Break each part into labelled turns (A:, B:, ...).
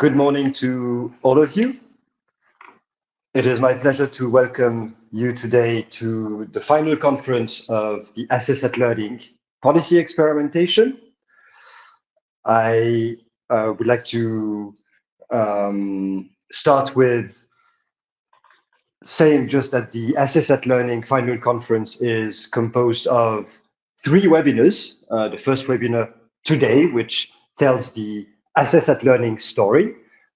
A: Good morning to all of you. It is my pleasure to welcome you today to the final conference of the Assess at Learning policy experimentation. I uh, would like to um, start with saying just that the Assess at Learning final conference is composed of three webinars. Uh, the first webinar today, which tells the Assess at Learning story,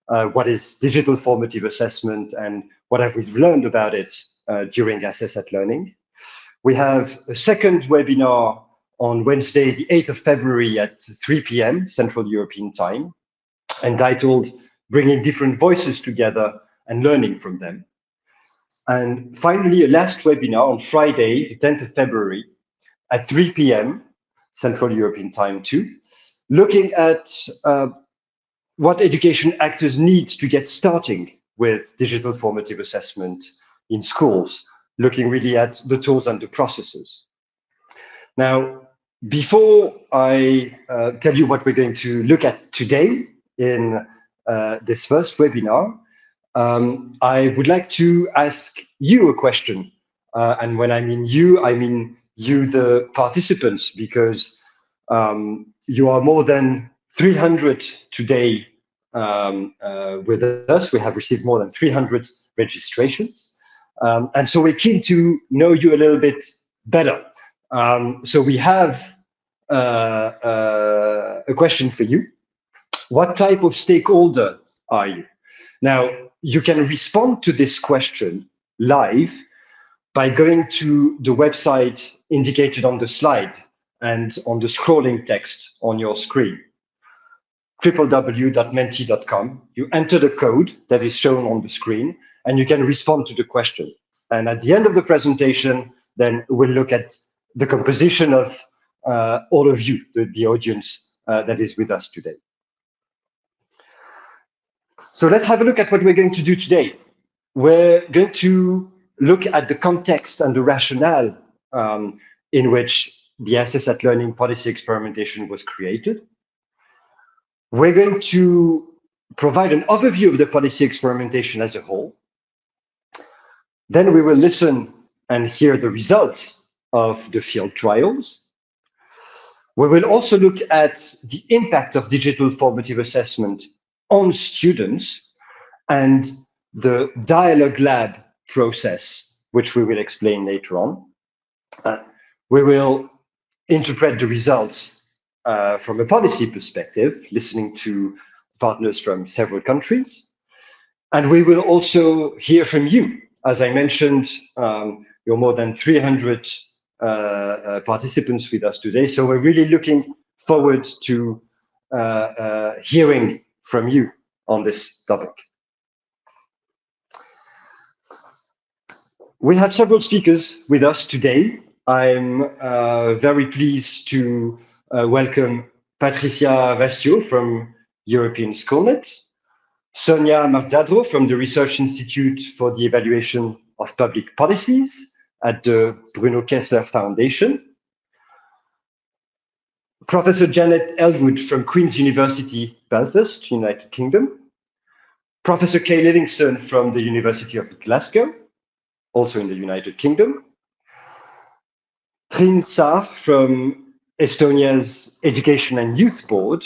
A: uh, what is digital formative assessment and what have we learned about it uh, during Assess at Learning. We have a second webinar on Wednesday, the 8th of February at 3 p.m. Central European Time, entitled Bringing Different Voices Together and Learning from Them. And finally, a last webinar on Friday, the 10th of February at 3 p.m. Central European Time too, looking at uh, what education actors need to get starting with digital formative assessment in schools, looking really at the tools and the processes. Now, before I uh, tell you what we're going to look at today in uh, this first webinar, um, I would like to ask you a question. Uh, and when I mean you, I mean you, the participants, because um, you are more than 300 today um, uh, with us. We have received more than 300 registrations. Um, and so we're keen to know you a little bit better. Um, so we have uh, uh, a question for you. What type of stakeholder are you? Now, you can respond to this question live by going to the website indicated on the slide and on the scrolling text on your screen www.menti.com. You enter the code that is shown on the screen and you can respond to the question. And at the end of the presentation, then we'll look at the composition of uh, all of you, the, the audience uh, that is with us today. So let's have a look at what we're going to do today. We're going to look at the context and the rationale um, in which the Assess at Learning policy experimentation was created. We're going to provide an overview of the policy experimentation as a whole. Then we will listen and hear the results of the field trials. We will also look at the impact of digital formative assessment on students and the dialogue lab process, which we will explain later on. Uh, we will interpret the results uh, from a policy perspective, listening to partners from several countries. And we will also hear from you. As I mentioned, um, you're more than 300 uh, uh, participants with us today. So we're really looking forward to uh, uh, hearing from you on this topic. We have several speakers with us today. I'm very pleased to uh, welcome Patricia Wastiau from European Schoolnet, Sonia Marzadro from the Research Institute for the Evaluation of Public Policies at the Bruno Kessler Foundation, Professor Jannette Elwood from Queen's University, Belfast, United Kingdom, Professor Kay Livingston from the University of Glasgow, also in the United Kingdom, Trine Saar from Estonia's Education and Youth Board,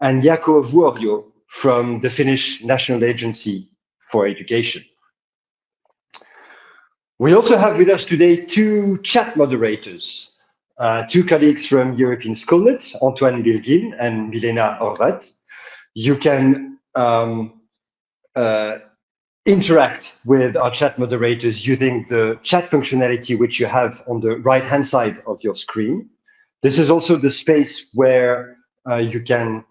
A: and Jaakko Vuorio from the Finnish National Agency for Education. We also have with us today two chat moderators, uh, two colleagues from European Schoolnet, Antoine Bilgin and Milena Orvat. You can um, uh, interact with our chat moderators using the chat functionality which you have on the right-hand side of your screen. This is also the space where uh, you can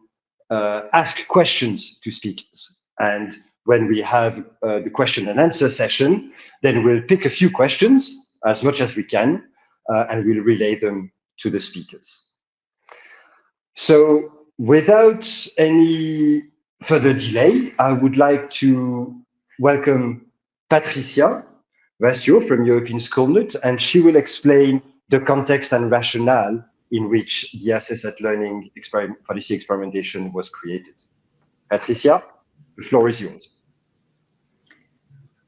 A: uh, ask questions to speakers. And when we have uh, the question and answer session, then we'll pick a few questions as much as we can, uh, and we'll relay them to the speakers. So without any further delay, I would like to welcome Patricia Wastiau from European Schoolnet, and she will explain the context and rationale in which the Assess at Learning experiment, policy experimentation was created. Patricia, the floor is yours.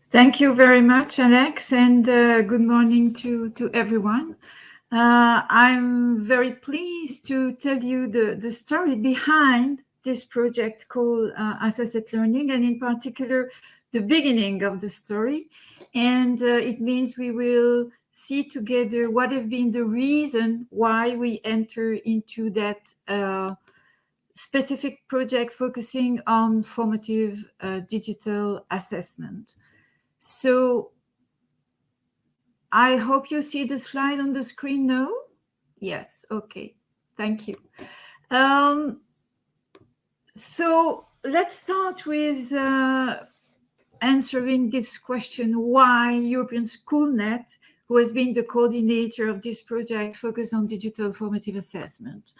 B: Thank you very much, Alex, and uh, good morning to, to everyone. Uh, I'm very pleased to tell you the, the story behind this project called uh, Assessed Learning, and in particular, the beginning of the story. And uh, it means we will see together what have been the reason why we enter into that uh, specific project focusing on formative uh, digital assessment. So I hope you see the slide on the screen now. Yes, okay, thank you. Um, so let's start with uh, answering this question, why European SchoolNet, who has been the coordinator of this project, focused on digital formative assessment.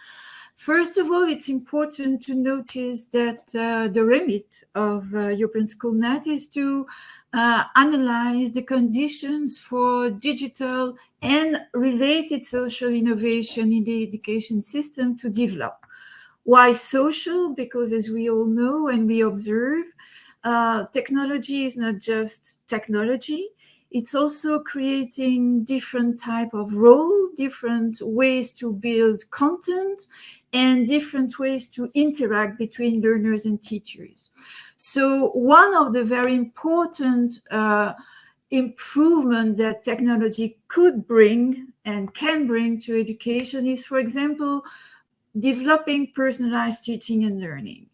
B: First of all, it's important to notice that uh, the remit of uh, European SchoolNet is to uh, analyze the conditions for digital and related social innovation in the education system to develop. Why social? Because as we all know and we observe, uh, technology is not just technology, it's also creating different type of role, different ways to build content, and different ways to interact between learners and teachers. So one of the very important uh, improvement that technology could bring and can bring to education is, for example, developing personalized teaching and learning.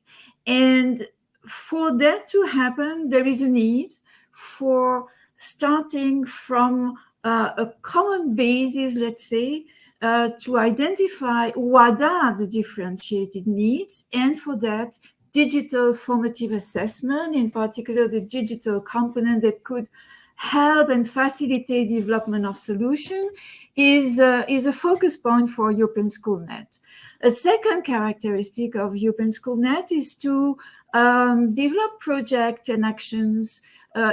B: And for that to happen, there is a need for starting from uh, a common basis, let's say, uh, to identify what are the differentiated needs, and for that, digital formative assessment, in particular the digital component that could help and facilitate development of solution is, uh, is a focus point for European SchoolNet. A second characteristic of European SchoolNet is to um, develop projects and actions uh,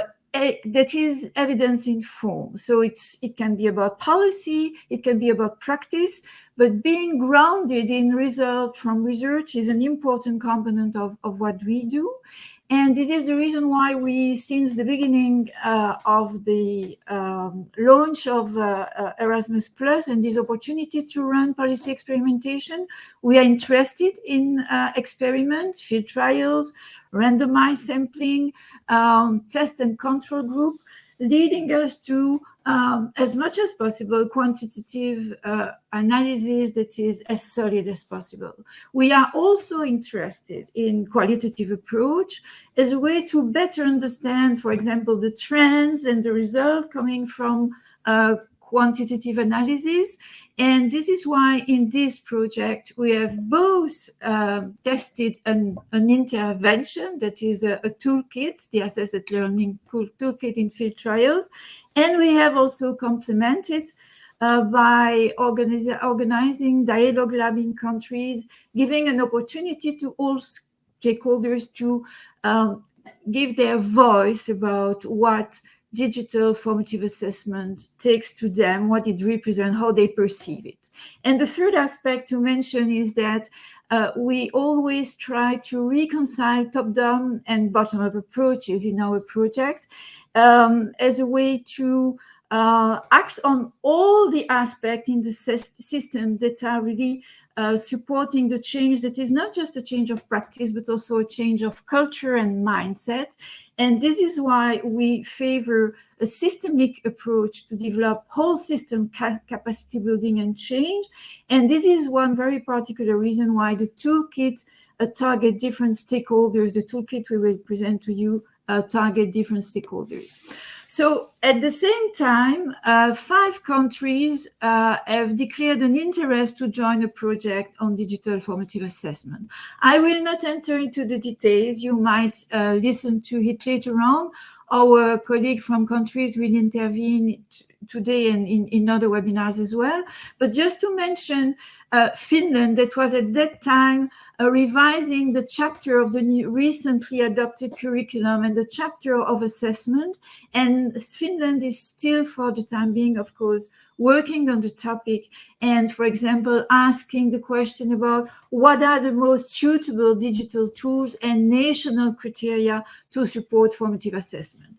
B: that is evidence informed. So it's it can be about policy, it can be about practice, but being grounded in result from research is an important component of, of what we do. And this is the reason why we, since the beginning uh, of the um, launch of uh, uh, Erasmus Plus and this opportunity to run policy experimentation, we are interested in uh, experiments, field trials, randomized sampling, um, test and control group, leading us to, um, as much as possible, quantitative uh, analysis that is as solid as possible. We are also interested in qualitative approach as a way to better understand, for example, the trends and the result coming from uh, quantitative analysis. And this is why in this project, we have both uh, tested an, an, intervention that is a, a, toolkit, the assessed learning toolkit in field trials. And we have also complemented uh, by organizing dialogue lab in countries, giving an opportunity to all stakeholders to um, give their voice about what digital formative assessment takes to them, what it represents, how they perceive it. And the third aspect to mention is that uh, we always try to reconcile top-down and bottom-up approaches in our project um, as a way to uh, act on all the aspects in the system that are really uh, supporting the change that is not just a change of practice, but also a change of culture and mindset. And this is why we favor a systemic approach to develop whole system ca capacity building and change. And this is one very particular reason why the toolkit uh, target different stakeholders. The toolkit we will present to you uh, target different stakeholders. So at the same time, uh, five countries uh, have declared an interest to join a project on digital formative assessment. I will not enter into the details. You might uh, listen to it later on. Our colleague from countries will intervene today and in, in other webinars as well. But just to mention uh, Finland that was at that time uh, revising the chapter of the new, recently adopted curriculum and the chapter of assessment. And Finland is still, for the time being, of course, working on the topic and, for example, asking the question about what are the most suitable digital tools and national criteria to support formative assessment.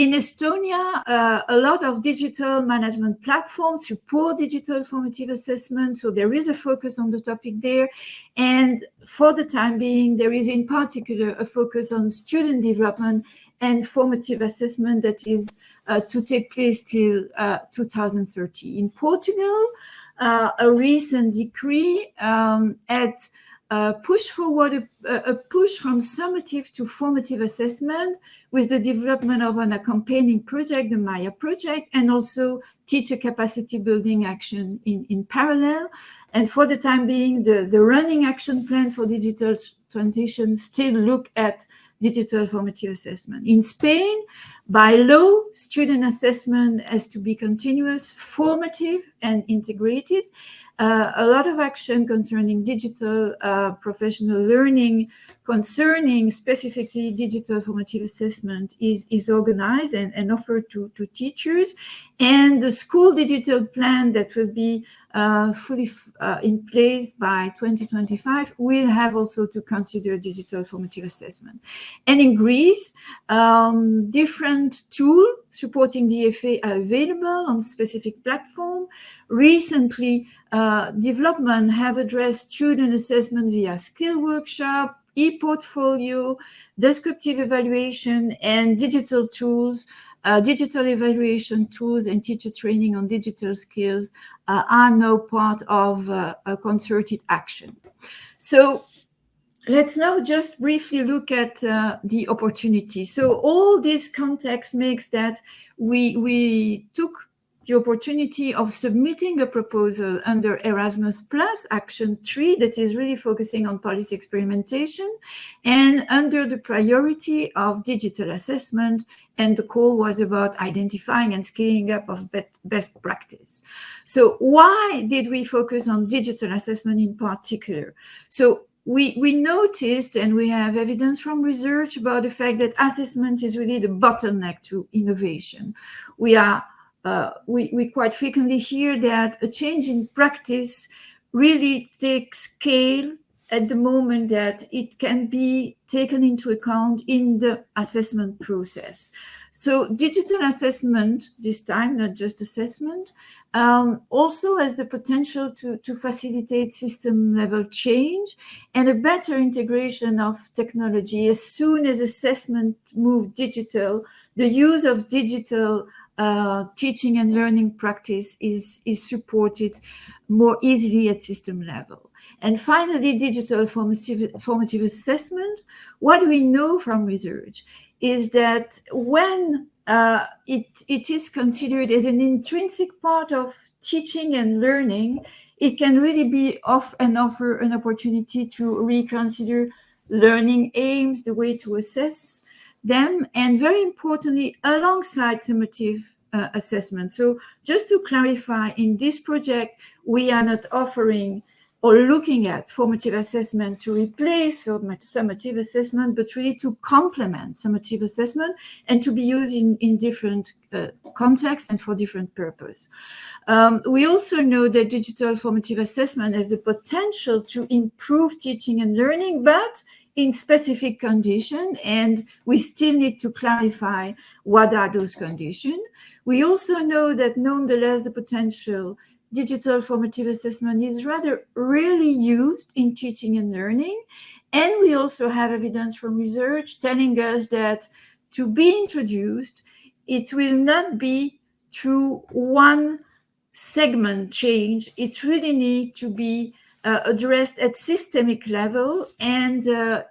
B: In Estonia, uh, a lot of digital management platforms support digital formative assessment, so there is a focus on the topic there. And for the time being, there is in particular a focus on student development and formative assessment that is uh, to take place till uh, 2030. In Portugal, uh, a recent decree um, at push forward a, a, push from summative to formative assessment with the development of an accompanying project, the MAIA project, and also teacher capacity building action in, in parallel. And for the time being, the, the running action plan for digital transition still look at digital formative assessment. In Spain, by law, student assessment has to be continuous, formative, and integrated uh, a lot of action concerning digital uh, professional learning concerning specifically digital formative assessment is, is organized and, and offered to, to teachers. And the school digital plan that will be uh, fully uh, in place by 2025 we'll have also to consider digital formative assessment. And in Greece, um, different tools supporting DFA are available on specific platform. Recently, uh, development have addressed student assessment via skill workshop, e-portfolio, descriptive evaluation, and digital tools, uh, digital evaluation tools and teacher training on digital skills uh, are now part of uh, a concerted action. So let's now just briefly look at uh, the opportunity. So all this context makes that we, we took the opportunity of submitting a proposal under Erasmus Plus Action 3 that is really focusing on policy experimentation and under the priority of digital assessment. And the call was about identifying and scaling up of best practice. So why did we focus on digital assessment in particular? So we, we noticed and we have evidence from research about the fact that assessment is really the bottleneck to innovation. We are uh, we, we quite frequently hear that a change in practice really takes scale at the moment that it can be taken into account in the assessment process. So digital assessment, this time, not just assessment, um, also has the potential to, to facilitate system level change and a better integration of technology. As soon as assessment move digital, the use of digital uh, teaching and learning practice is, is supported more easily at system level. And finally, digital formative, formative assessment. What we know from research is that when uh, it, it is considered as an intrinsic part of teaching and learning, it can really be off and offer an opportunity to reconsider learning aims, the way to assess them, and very importantly, alongside summative uh, assessment. So just to clarify, in this project, we are not offering or looking at formative assessment to replace summative assessment, but really to complement summative assessment and to be used in, in different uh, contexts and for different purpose. Um, we also know that digital formative assessment has the potential to improve teaching and learning, but in specific condition and we still need to clarify what are those conditions. We also know that nonetheless, the potential digital formative assessment is rather rarely used in teaching and learning. And we also have evidence from research telling us that to be introduced, it will not be through one segment change. It really need to be uh, addressed at systemic level and uh,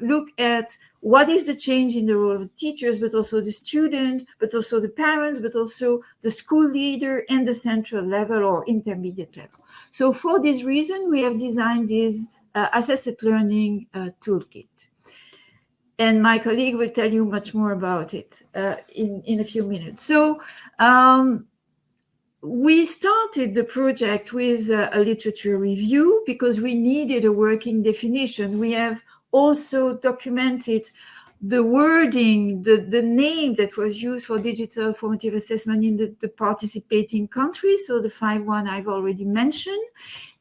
B: look at what is the change in the role of the teachers, but also the student, but also the parents, but also the school leader and the central level or intermediate level. So for this reason, we have designed this uh, assessed learning uh, toolkit. And my colleague will tell you much more about it uh, in, in a few minutes. So um, we started the project with a, a, literature review because we needed a working definition. We have also documented the wording, the, the name that was used for digital formative assessment in the, the participating countries, so the five one I've already mentioned.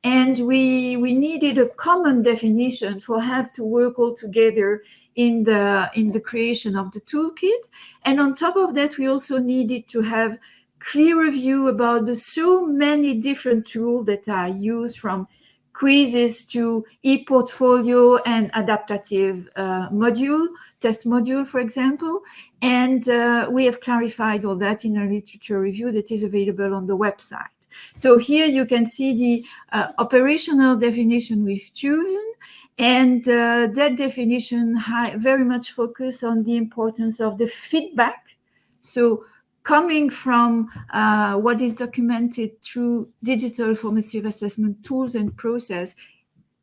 B: And we, we needed a common definition for help to work all together in the, in the creation of the toolkit. And on top of that, we also needed to have clear view about the so many different tools that are used from quizzes to e-portfolio and adaptive uh, module, test module, for example. And uh, we have clarified all that in a literature review that is available on the website. So here you can see the uh, operational definition we've chosen. And uh, that definition very much focus on the importance of the feedback. So coming from uh, what is documented through digital formative assessment tools and process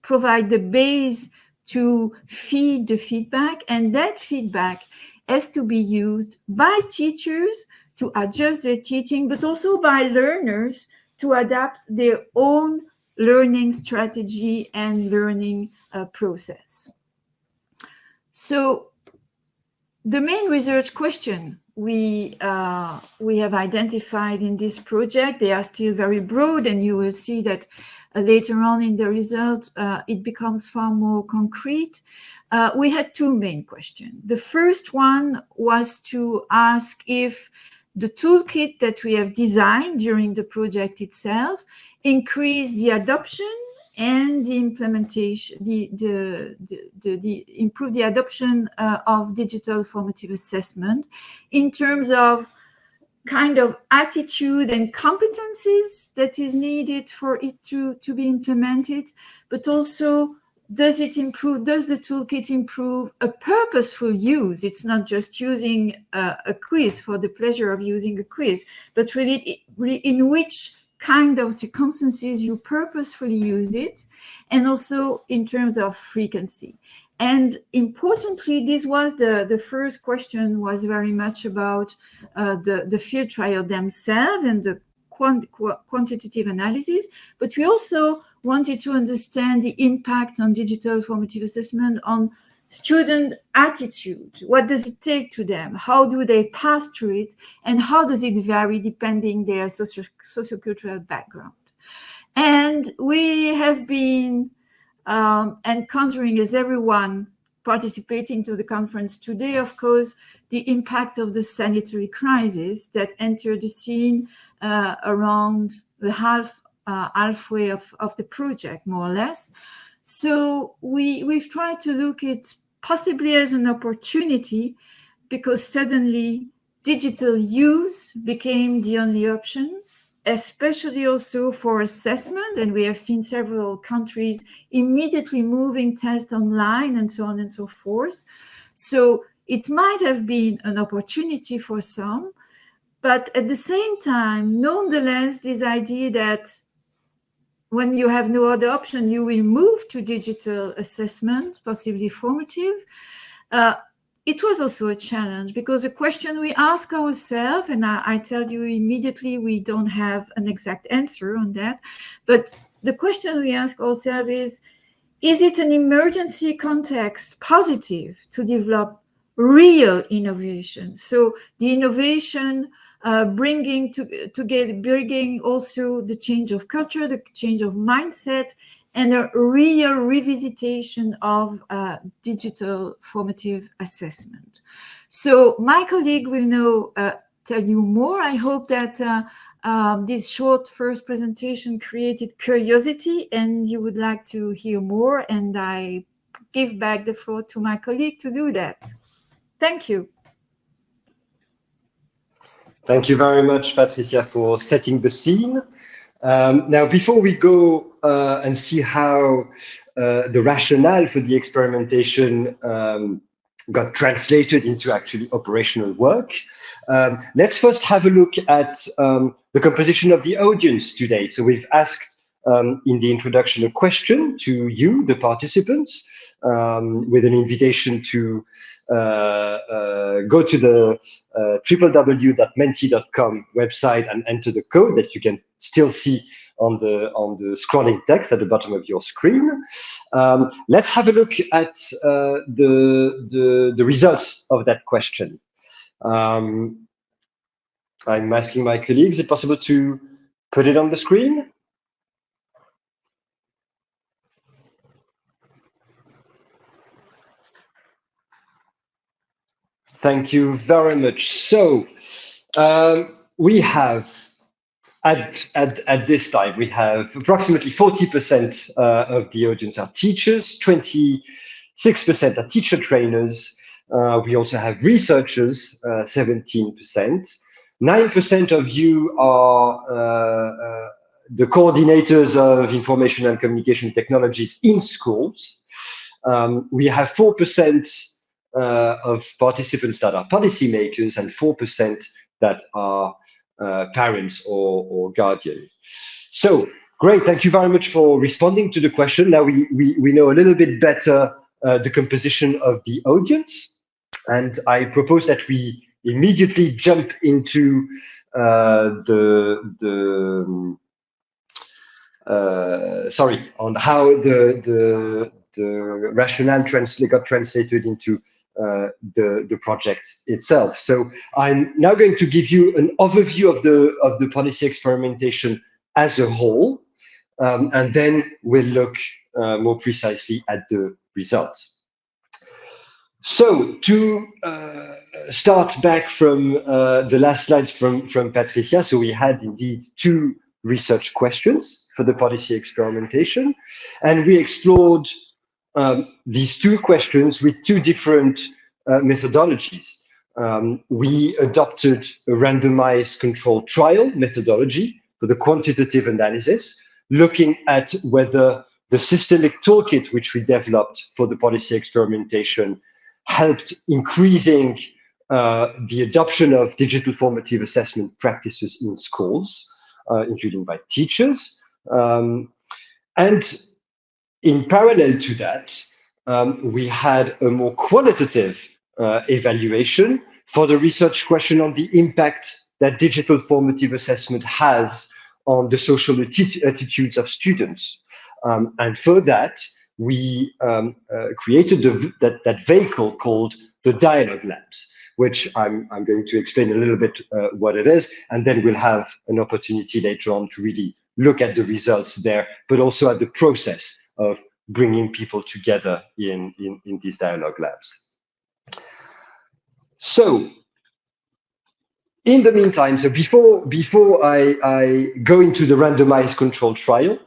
B: provide the base to feed the feedback and that feedback has to be used by teachers to adjust their teaching but also by learners to adapt their own learning strategy and learning uh, process. So the main research question we uh, we have identified in this project. They are still very broad, and you will see that uh, later on in the result, uh, it becomes far more concrete. Uh, we had two main questions. The first one was to ask if the toolkit that we have designed during the project itself increased the adoption and the implementation, the, the, the, the, improve the adoption uh, of digital formative assessment in terms of kind of attitude and competencies that is needed for it to, to be implemented, but also does it improve, does the toolkit improve a purposeful use? It's not just using a, a quiz for the pleasure of using a quiz, but really in which kind of circumstances you purposefully use it, and also in terms of frequency. And importantly, this was the, the first question was very much about uh, the, the field trial themselves and the quant quantitative analysis, but we also wanted to understand the impact on digital formative assessment on student attitude. What does it take to them? How do they pass through it? And how does it vary depending their socio sociocultural background? And we have been um, encountering as everyone participating to the conference today of course the impact of the sanitary crisis that entered the scene uh, around the half uh, halfway of, of the project more or less so we, we've tried to look at possibly as an opportunity because suddenly digital use became the only option, especially also for assessment. And we have seen several countries immediately moving tests online and so on and so forth. So it might have been an opportunity for some, but at the same time, nonetheless, this idea that when you have no other option, you will move to digital assessment, possibly formative. Uh, it was also a challenge because the question we ask ourselves, and I, I, tell you immediately, we don't have an exact answer on that, but the question we ask ourselves is, is it an emergency context positive to develop real innovation? So the innovation uh, bringing to, to get bringing also the change of culture, the change of mindset, and a real revisitation of uh, digital formative assessment. So my colleague will now uh, tell you more. I hope that uh, um, this short first presentation created curiosity and you would like to hear more and I give back the floor to my colleague to do that. Thank you.
A: Thank you very much, Patricia, for setting the scene. Um, now, before we go uh, and see how uh, the rationale for the experimentation um, got translated into actually operational work, um, let's first have a look at um, the composition of the audience today. So we've asked um, in the introduction a question to you, the participants, um, with an invitation to uh, uh, go to the uh, www.menti.com website and enter the code that you can still see on the on the scrolling text at the bottom of your screen. Um, let's have a look at uh, the, the, the results of that question. Um, I'm asking my colleagues, is it possible to put it on the screen? Thank you very much. So um, we have at, at, at this time, we have approximately 40% uh, of the audience are teachers, 26% are teacher trainers. Uh, we also have researchers, 17%. Uh, 9% of you are uh, uh, the coordinators of information and communication technologies in schools. Um, we have 4% uh, of participants that are policymakers and 4% that are uh, parents or, or guardians. So great, thank you very much for responding to the question. Now we, we, we know a little bit better uh, the composition of the audience. And I propose that we immediately jump into uh, the, the uh, sorry, on how the, the, the rationale got translated into the, the project itself. So I'm now going to give you an overview of the, of the policy experimentation as a whole, um, and then we'll look uh, more precisely at the results. So to uh, start back from uh, the last slides from, from Patricia, so we had indeed two research questions for the policy experimentation, and we explored um, these two questions with two different uh, methodologies. Um, we adopted a randomized controlled trial methodology for the quantitative analysis, looking at whether the systemic toolkit which we developed for the policy experimentation helped increasing uh, the adoption of digital formative assessment practices in schools, uh, including by teachers. Um, and in parallel to that, um, we had a more qualitative uh, evaluation for the research question on the impact that digital formative assessment has on the social atti attitudes of students. Um, and for that, we um, uh, created the, that, that vehicle called the Dialogue Labs, which I'm, I'm going to explain a little bit uh, what it is, and then we'll have an opportunity later on to really look at the results there, but also at the process of bringing people together in, in, in these dialogue labs. So in the meantime, so before, before I, I go into the randomized control trial,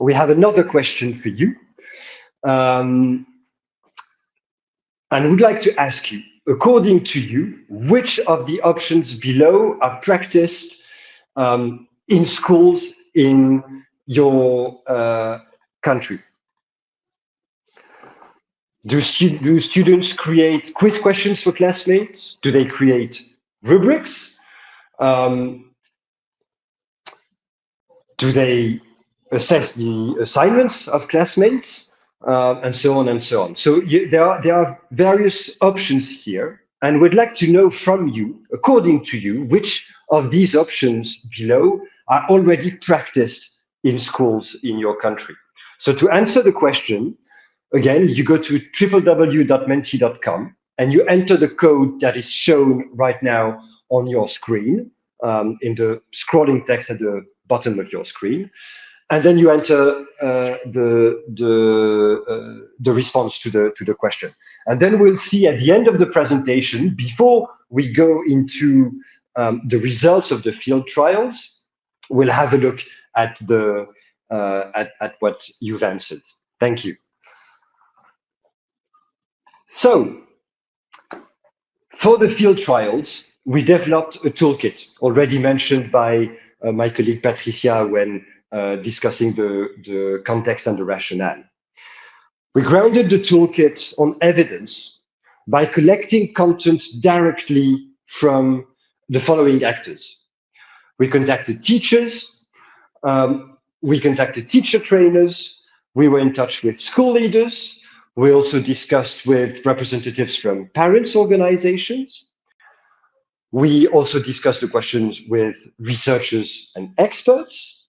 A: we have another question for you. Um, and would like to ask you, according to you, which of the options below are practiced um, in schools in your uh, country? Do, stu do students create quiz questions for classmates? Do they create rubrics? Um, do they assess the assignments of classmates? Uh, and so on and so on. So you, there, are, there are various options here, and we'd like to know from you, according to you, which of these options below are already practiced in schools in your country. So to answer the question, again, you go to www.menti.com and you enter the code that is shown right now on your screen um, in the scrolling text at the bottom of your screen. And then you enter uh, the the uh, the response to the to the question, and then we'll see at the end of the presentation, before we go into um, the results of the field trials, we'll have a look at the uh, at at what you've answered. Thank you. So for the field trials, we developed a toolkit already mentioned by uh, my colleague Patricia when uh, discussing the, the context and the rationale. We grounded the toolkit on evidence by collecting content directly from the following actors. We contacted teachers, um, we contacted teacher trainers, we were in touch with school leaders, We also discussed with representatives from parents' organizations. We also discussed the questions with researchers and experts.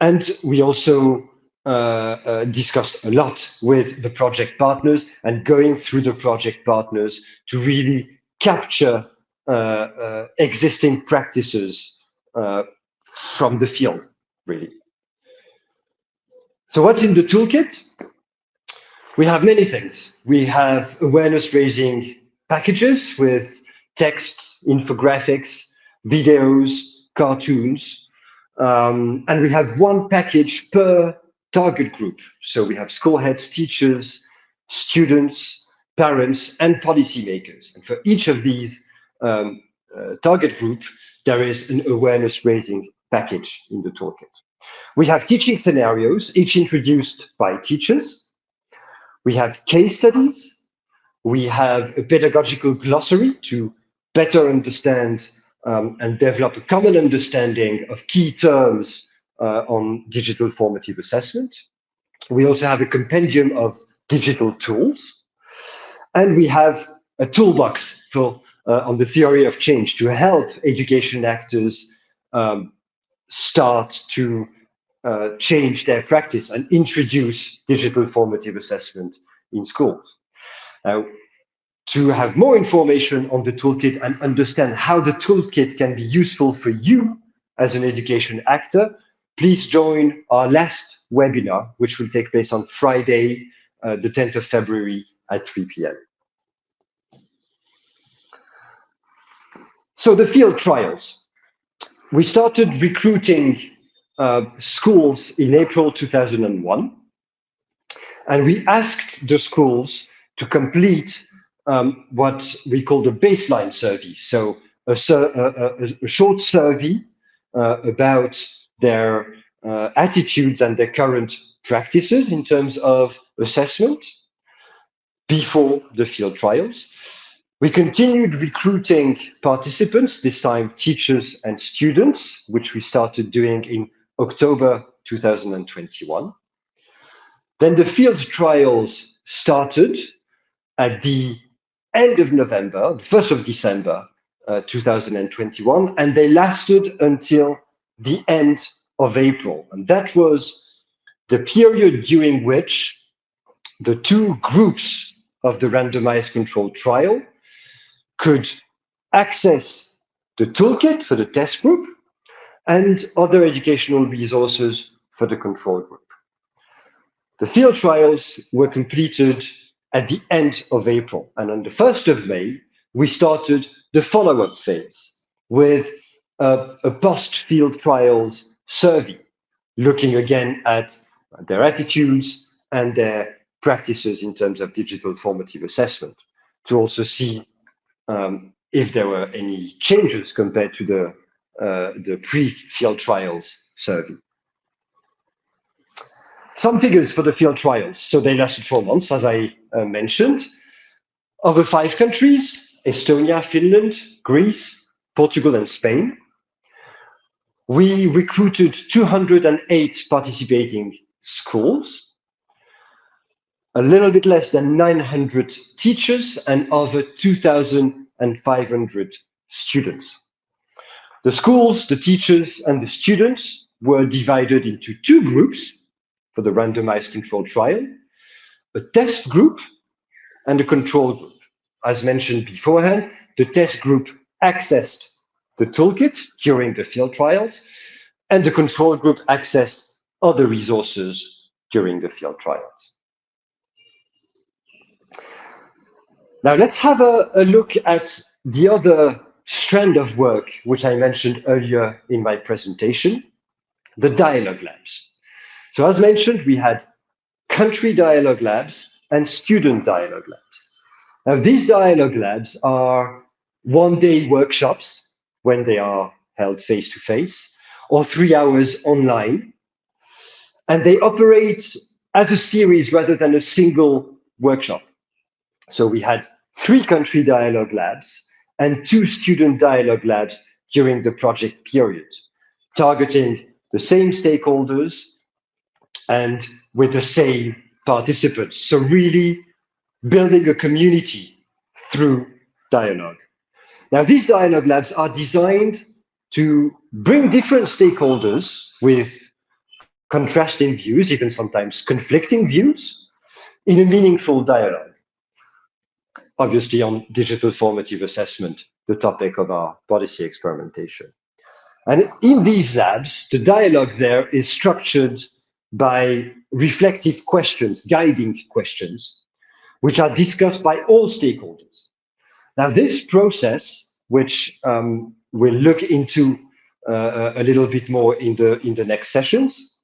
A: And we also uh, uh, discussed a lot with the project partners and going through the project partners to really capture uh, uh existing practices uh, from the field, really. So what's in the toolkit? We have many things. We have awareness raising packages with text, infographics, videos, cartoons. Um, and we have one package per target group. So we have school heads, teachers, students, parents, and policymakers. And for each of these um, uh, target group, there is an awareness raising package in the toolkit. We have teaching scenarios, each introduced by teachers. We have case studies. We have a pedagogical glossary to better understand um, and develop a common understanding of key terms uh, on digital formative assessment. We also have a compendium of digital tools. And we have a toolbox for, uh, on the theory of change to help education actors um, start to uh, change their practice and introduce digital formative assessment in schools. Uh, to have more information on the toolkit and understand how the toolkit can be useful for you as an education actor, please join our last webinar, which will take place on Friday, uh, the 10th of February at 3 p.m. So the field trials. We started recruiting uh, schools in April 2001, and we asked the schools to complete um, what we call the baseline survey. So a, a, a short survey uh, about their uh, attitudes and their current practices in terms of assessment before the field trials. We continued recruiting participants, this time teachers and students, which we started doing in October 2021. Then the field trials started at the end of November, the 1st of December uh, 2021, and they lasted until the end of April. And that was the period during which the two groups of the randomized controlled trial could access the toolkit for the test group and other educational resources for the control group. The field trials were completed at the end of April. And on the 1st of May, we started the follow-up phase with a, a post-field trials survey, looking again at their attitudes and their practices in terms of digital formative assessment to also see um, if there were any changes compared to the, uh, the pre-field trials survey. Some figures for the field trials. So they lasted four months, as I uh, mentioned. Over five countries, Estonia, Finland, Greece, Portugal, and Spain. We recruited 208 participating schools, a little bit less than 900 teachers, and over 2,500 students. The schools, the teachers, and the students were divided into two groups for the randomized controlled trial, a test group and a control group. As mentioned beforehand, the test group accessed the toolkit during the field trials, and the control group accessed other resources during the field trials. Now let's have a, a look at the other strand of work, which I mentioned earlier in my presentation, the dialogue labs. So as mentioned, we had country dialogue labs and student dialogue labs. Now, these dialogue labs are one-day workshops when they are held face-to-face, or three hours online. And they operate as a series rather than a single workshop. So we had three country dialogue labs and two student dialogue labs during the project period, targeting the same stakeholders and with the same participants. So really building a community through dialogue. Now, these dialogue labs are designed to bring different stakeholders with contrasting views, even sometimes conflicting views, in a meaningful dialogue. Obviously, on digital formative assessment, the topic of our policy experimentation. And in these labs, the dialogue there is structured by reflective questions, guiding questions, which are discussed by all stakeholders. Now, this process, which um, we'll look into uh, a little bit more in the in the next sessions,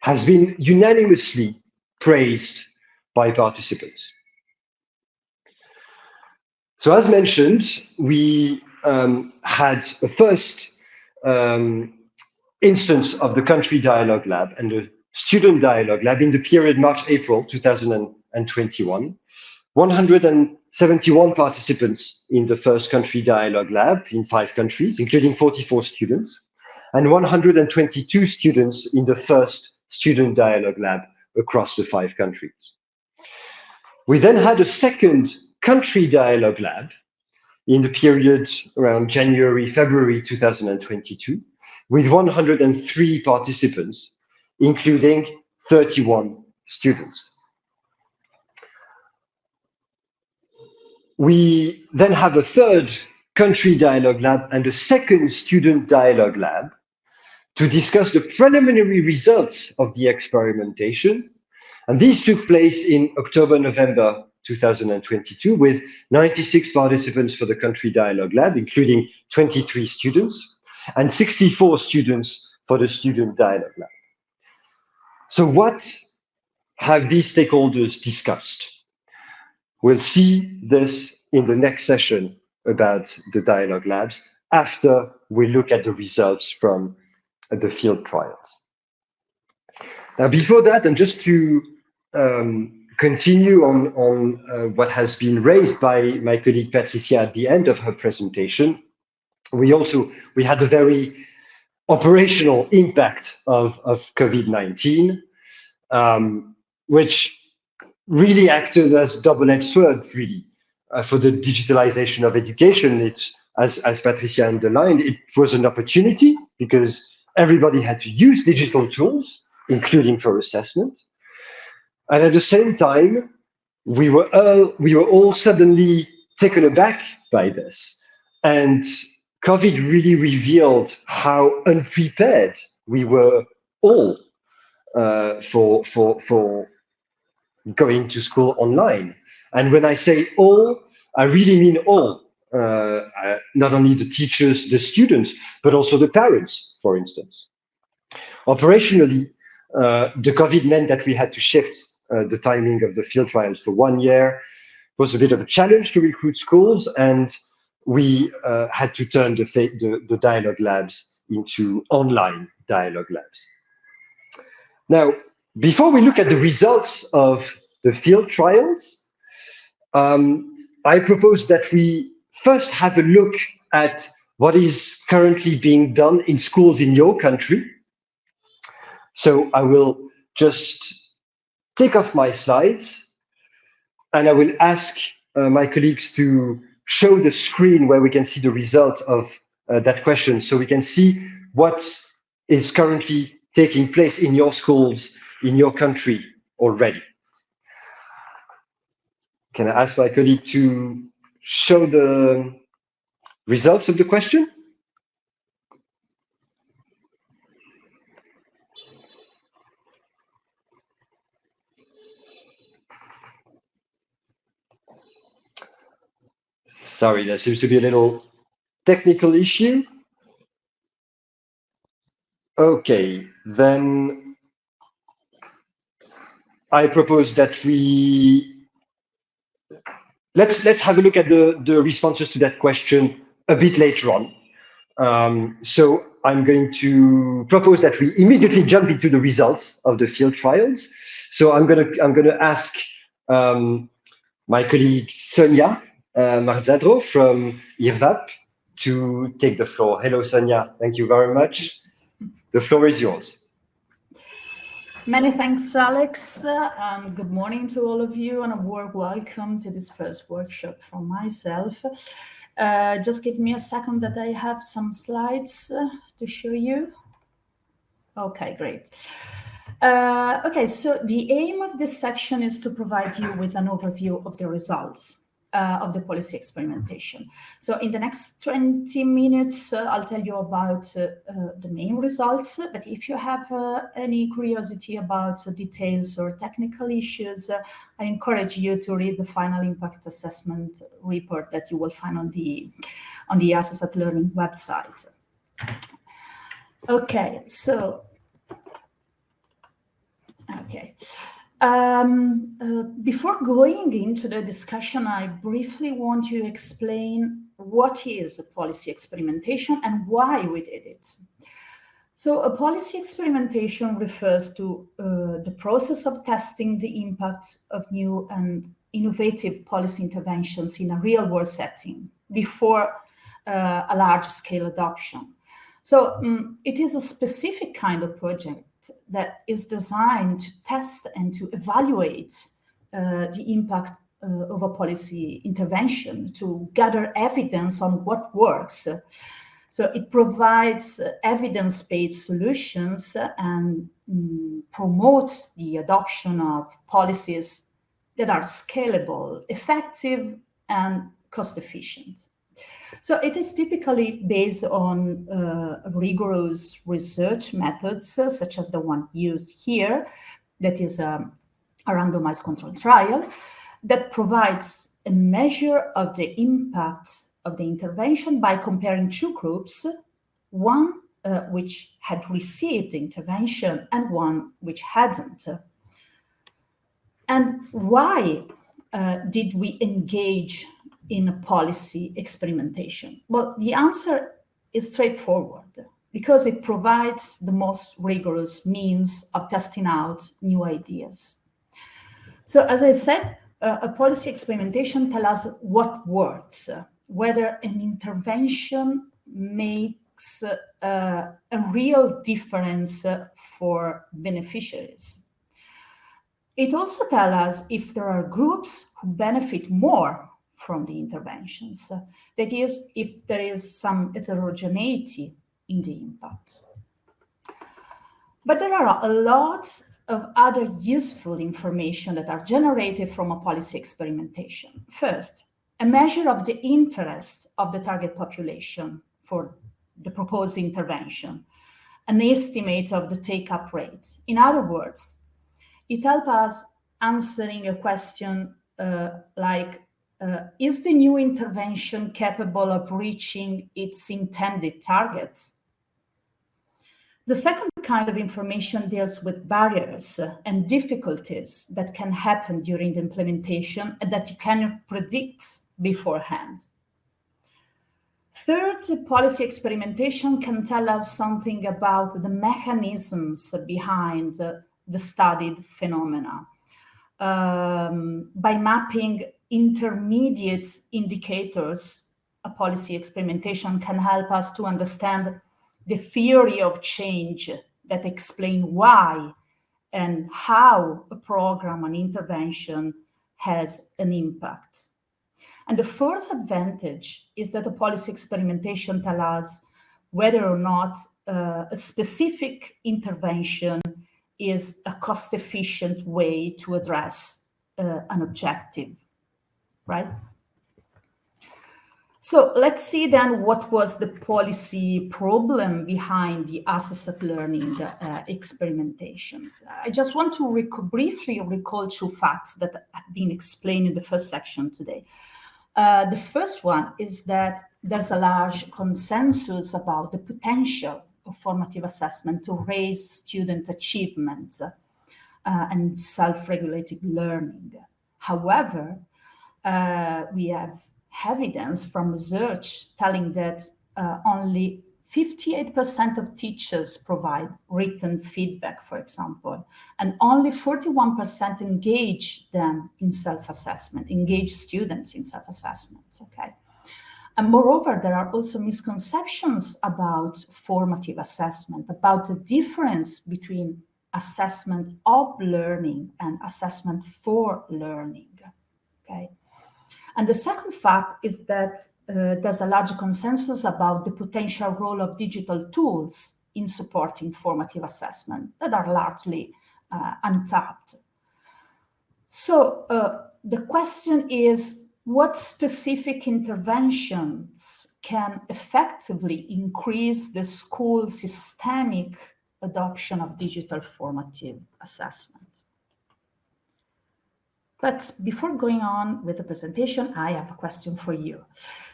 A: has been unanimously praised by participants. So as mentioned, we um, had a first um, instance of the country dialogue lab and the student dialogue lab in the period March-April 2021. 171 participants in the first country dialogue lab in five countries, including 44 students, and 122 students in the first student dialogue lab across the five countries. We then had a second country dialogue lab in the period around January, February 2022, with 103 participants, including 31 students. We then have a third country dialogue lab and a second student dialogue lab to discuss the preliminary results of the experimentation. And these took place in October, November 2022 with 96 participants for the country dialogue lab, including 23 students and 64 students for the student dialogue lab. So what have these stakeholders discussed? We'll see this in the next session about the dialogue labs after we look at the results from the field trials. Now, before that, and just to um, continue on, on uh, what has been raised by my colleague Patricia at the end of her presentation, we also we had a very operational impact of, of COVID-19, um, which really acted as double-edged sword, really, uh, for the digitalization of education. It's, as, as Patricia underlined, it was an opportunity because everybody had to use digital tools, including for assessment. And at the same time, we were all, we were all suddenly taken aback by this. And COVID really revealed how unprepared we were all uh, for, for, for going to school online. And when I say all, I really mean all, uh, uh, not only the teachers, the students, but also the parents, for instance. Operationally, uh, the COVID meant that we had to shift the timing of the field trials for one year. It was a bit of a challenge to recruit schools, and we uh, had to turn the, the, the dialogue labs into online dialogue labs. Now, before we look at the results of the field trials, um, I propose that we first have a look at what is currently being done in schools in your country. So I will just take off my slides and I will ask uh, my colleagues to show the screen where we can see the result of uh, that question. So we can see what is currently taking place in your schools in your country already. Can I ask my colleague to show the results of the question? Sorry, there seems to be a little technical issue. Okay, then I propose that we let's let's have a look at the the responses to that question a bit later on. Um, so I'm going to propose that we immediately jump into the results of the field trials. So I'm gonna I'm gonna ask um, my colleague Sonia uh, Marzadro from IRVAPP to take the floor. Hello, Sonia. Thank you very much. The floor is yours.
C: Many thanks, Alex, uh, and good morning to all of you, and a warm welcome to this first workshop from myself. Uh, just give me a second that I have some slides uh, to show you. Okay, great. Uh, okay, so the aim of this section is to provide you with an overview of the results uh, of the policy experimentation. So in the next 20 minutes, uh, I'll tell you about uh, uh the main results. But if you have uh, any curiosity about details or technical issues, uh, I encourage you to read the final impact assessment report that you will find on the on the Assess at Learning website. Okay, so okay. Um, uh, before going into the discussion, I briefly want to explain what is a policy experimentation and why we did it. So a policy experimentation refers to uh, the process of testing the impact of new and innovative policy interventions in a real world setting before uh, a large scale adoption. So um, it is a specific kind of project that is designed to test and to evaluate uh, the impact uh, of a policy intervention, to gather evidence on what works. So it provides evidence-based solutions and um, promotes the adoption of policies that are scalable, effective, and cost efficient. So it is typically based on uh, rigorous research methods, uh, such as the one used here, that is um, a randomized control trial, that provides a measure of the impact of the intervention by comparing two groups, one uh, which had received the intervention and one which hadn't. And why uh, did we engage in a policy experimentation? Well, the answer is straightforward because it provides the most rigorous means of testing out new ideas. So as I said, uh, a policy experimentation tells us what works, whether an intervention makes uh, a real difference for beneficiaries. It also tells us if there are groups who benefit more from the interventions. That is, if there is some heterogeneity in the impact. But there are a lot of other useful information that are generated from a policy experimentation. First, a measure of the interest of the target population for the proposed intervention, an estimate of the take-up rate. In other words, it helps us answering a question uh, like uh, is the new intervention capable of reaching its intended targets? The second kind of information deals with barriers and difficulties that can happen during the implementation and that you cannot predict beforehand. Third, policy experimentation can tell us something about the mechanisms behind the studied phenomena. Um, by mapping intermediate indicators, a policy experimentation can help us to understand the theory of change that explain why and how a program, an intervention has an impact. And the fourth advantage is that a policy experimentation tells us whether or not uh, a specific intervention is a cost-efficient way to address uh, an objective right? So let's see then what was the policy problem behind the assisted learning uh, experimentation. I just want to rec briefly recall two facts that have been explained in the first section today. Uh, the first one is that there's a large consensus about the potential of formative assessment to raise student achievement uh, and self-regulated learning. However, uh, we have evidence from research telling that uh, only 58% of teachers provide written feedback, for example, and only 41% engage them in self-assessment, engage students in self-assessment, okay? And moreover, there are also misconceptions about formative assessment, about the difference between assessment of learning and assessment for learning. Okay. And the second fact is that uh, there's a large consensus about the potential role of digital tools in supporting formative assessment that are largely uh, untapped. So uh, the question is, what specific interventions can effectively increase the school systemic adoption of digital formative assessment? But before going on with the presentation, I have a question for you.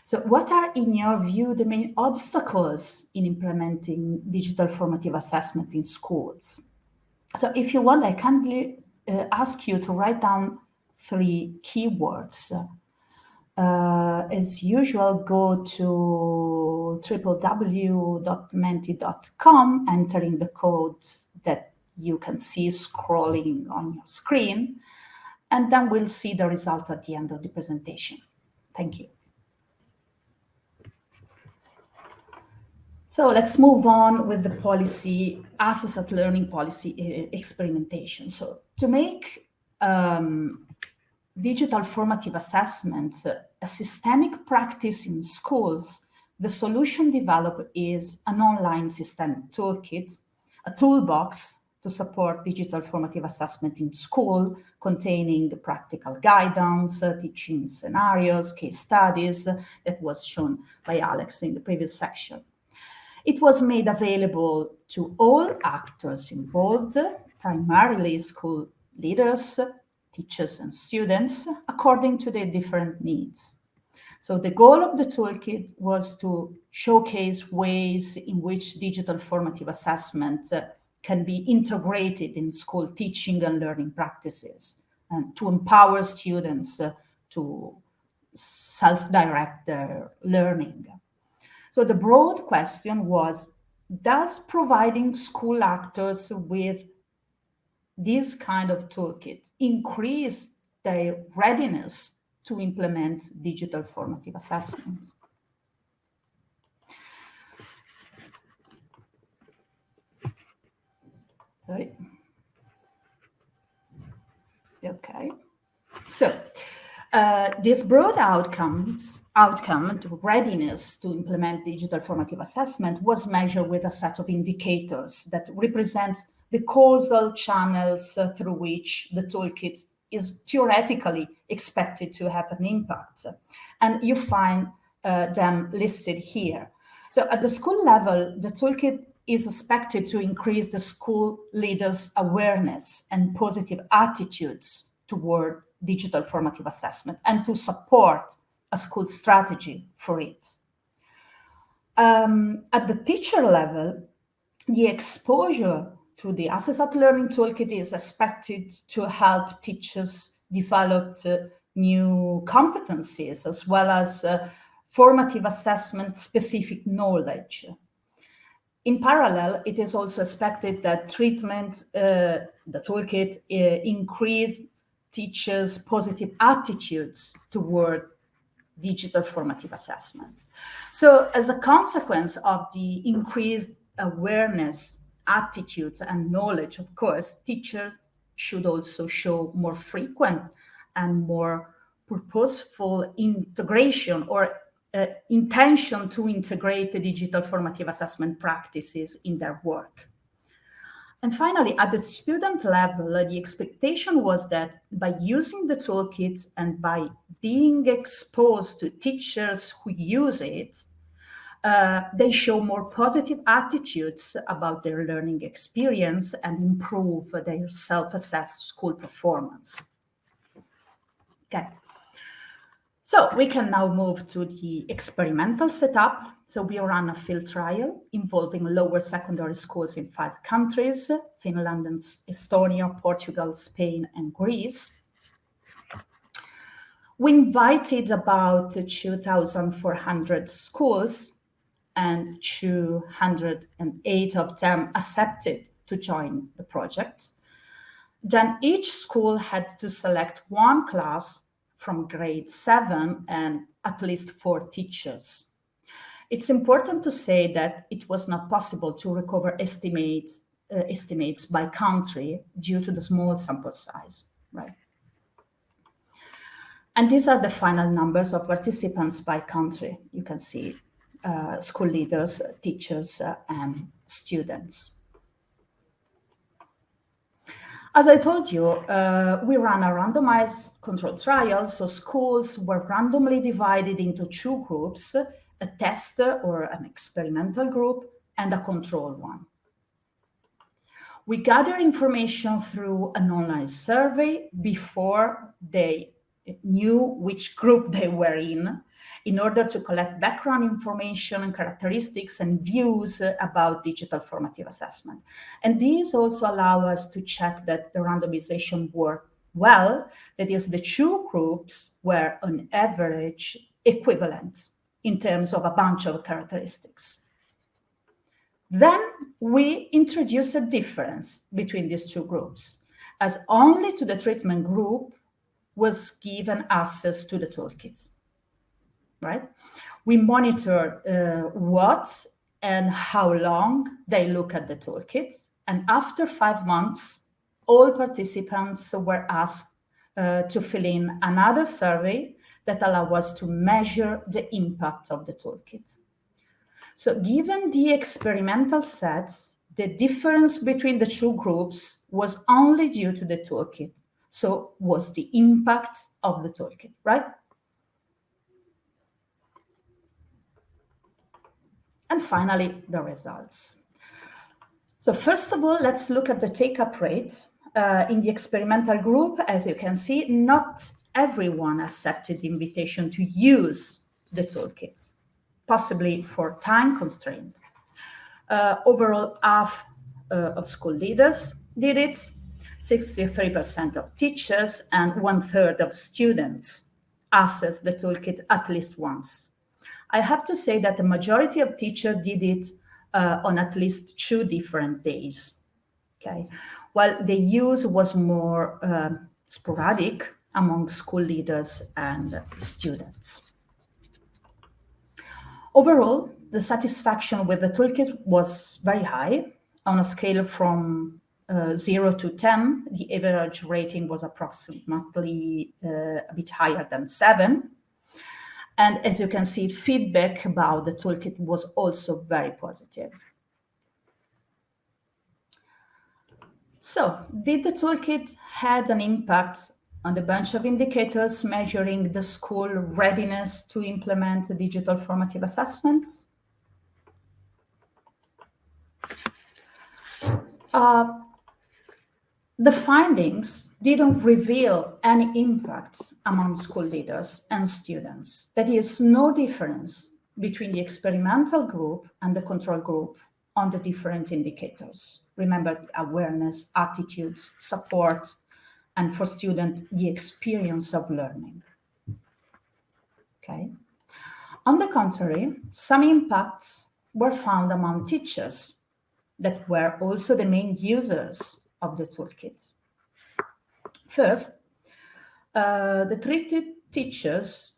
C: So what are, in your view, the main obstacles in implementing digital formative assessment in schools? So if you want, I kindly uh, ask you to write down three keywords. Uh, as usual, go to www.menti.com, entering the code that you can see scrolling on your screen and then we'll see the result at the end of the presentation. Thank you. So let's move on with the policy, assessed learning policy experimentation. So to make um, digital formative assessments a systemic practice in schools, the solution developed is an online system toolkit, a toolbox to support digital formative assessment in school, containing practical guidance, uh, teaching scenarios, case studies uh, that was shown by Alex in the previous section. It was made available to all actors involved, primarily school leaders, teachers and students, according to their different needs. So the goal of the toolkit was to showcase ways in which digital formative assessment uh, can be integrated in school teaching and learning practices and to empower students uh, to self-direct their learning. So the broad question was, does providing school actors with this kind of toolkit increase their readiness to implement digital formative assessment? Sorry. Okay. So uh, this broad outcomes outcome readiness to implement digital formative assessment was measured with a set of indicators that represent the causal channels through which the toolkit is theoretically expected to have an impact. And you find uh, them listed here. So at the school level, the toolkit is expected to increase the school leaders' awareness and positive attitudes toward digital formative assessment and to support a school strategy for it. Um, at the teacher level, the exposure to the Assessed Learning Toolkit is expected to help teachers develop uh, new competencies as well as uh, formative assessment specific knowledge in parallel, it is also expected that treatment, uh, the toolkit, uh, increase teachers' positive attitudes toward digital formative assessment. So as a consequence of the increased awareness, attitudes, and knowledge, of course, teachers should also show more frequent and more purposeful integration or uh, intention to integrate the digital formative assessment practices in their work. And finally, at the student level, the expectation was that by using the toolkit and by being exposed to teachers who use it, uh, they show more positive attitudes about their learning experience and improve their self-assessed school performance. Okay. So we can now move to the experimental setup. So we run a field trial involving lower secondary schools in five countries, Finland and Estonia, Portugal, Spain, and Greece. We invited about 2,400 schools and 208 of them accepted to join the project. Then each school had to select one class from grade seven and at least four teachers. It's important to say that it was not possible to recover estimate uh, estimates by country due to the small sample size, right? And these are the final numbers of participants by country. You can see uh, school leaders, teachers, uh, and students. As I told you, uh, we ran a randomized controlled trial, so schools were randomly divided into two groups, a test or an experimental group and a control one. We gather information through an online survey before they knew which group they were in, in order to collect background information and characteristics and views about digital formative assessment. And these also allow us to check that the randomization worked well, that is, the two groups were on average equivalent in terms of a bunch of characteristics. Then we introduce a difference between these two groups, as only to the treatment group was given access to the toolkit, right? We monitor uh, what and how long they look at the toolkit. And after five months, all participants were asked uh, to fill in another survey that allow us to measure the impact of the toolkit. So given the experimental sets, the difference between the two groups was only due to the toolkit. So was the impact of the toolkit, right? And finally, the results. So first of all, let's look at the take-up rate. Uh, in the experimental group, as you can see, not everyone accepted the invitation to use the toolkits possibly for time constraint. Uh, overall, half uh, of school leaders did it, 63% of teachers, and one third of students accessed the toolkit at least once. I have to say that the majority of teachers did it uh, on at least two different days. Okay, while the use was more uh, sporadic among school leaders and students. Overall, the satisfaction with the toolkit was very high. On a scale from uh, 0 to 10, the average rating was approximately uh, a bit higher than 7. And as you can see, feedback about the toolkit was also very positive. So, did the toolkit had an impact on a bunch of indicators measuring the school readiness to implement digital formative assessments. Uh, the findings didn't reveal any impact among school leaders and students. That is no difference between the experimental group and the control group on the different indicators. Remember awareness, attitudes, support, and for student the experience of learning. Okay. On the contrary, some impacts were found among teachers that were also the main users of the toolkit. First, uh, the treated teachers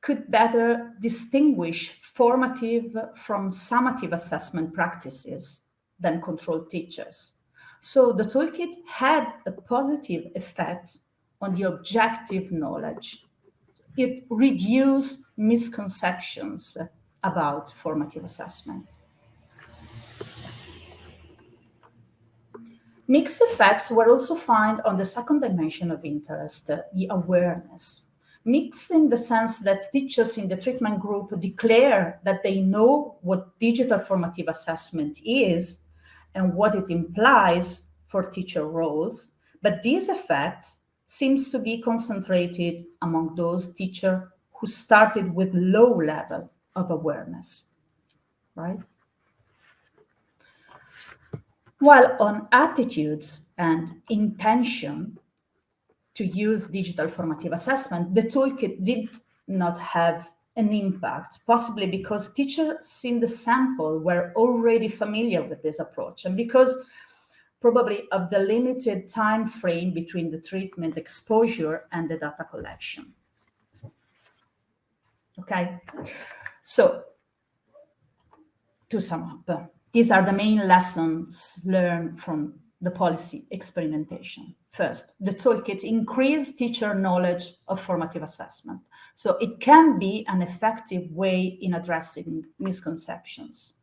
C: could better distinguish formative from summative assessment practices than controlled teachers. So the toolkit had a positive effect on the objective knowledge. It reduced misconceptions about formative assessment. Mixed effects were also found on the second dimension of interest, the awareness. Mixed in the sense that teachers in the treatment group declare that they know what digital formative assessment is, and what it implies for teacher roles, but this effect seems to be concentrated among those teachers who started with low level of awareness, right? While on attitudes and intention to use digital formative assessment, the toolkit did not have an impact, possibly because teachers in the sample were already familiar with this approach and because probably of the limited time frame between the treatment exposure and the data collection. Okay, so to sum up, these are the main lessons learned from the policy experimentation. First, the toolkit increase teacher knowledge of formative assessment. So it can be an effective way in addressing misconceptions.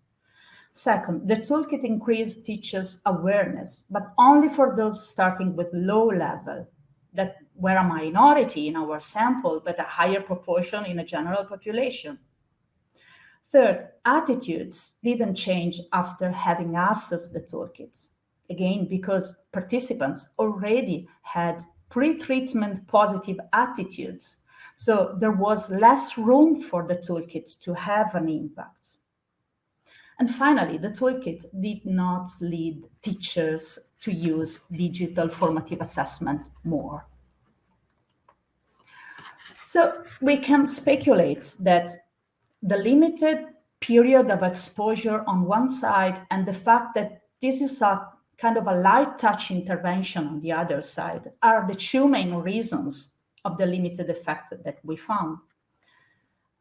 C: Second, the toolkit increase teachers' awareness, but only for those starting with low level that were a minority in our sample, but a higher proportion in a general population. Third, attitudes didn't change after having accessed the toolkits. Again, because participants already had pre-treatment positive attitudes. So there was less room for the toolkit to have an impact. And finally, the toolkit did not lead teachers to use digital formative assessment more. So we can speculate that the limited period of exposure on one side and the fact that this is a kind of a light touch intervention on the other side are the two main reasons of the limited effect that we found.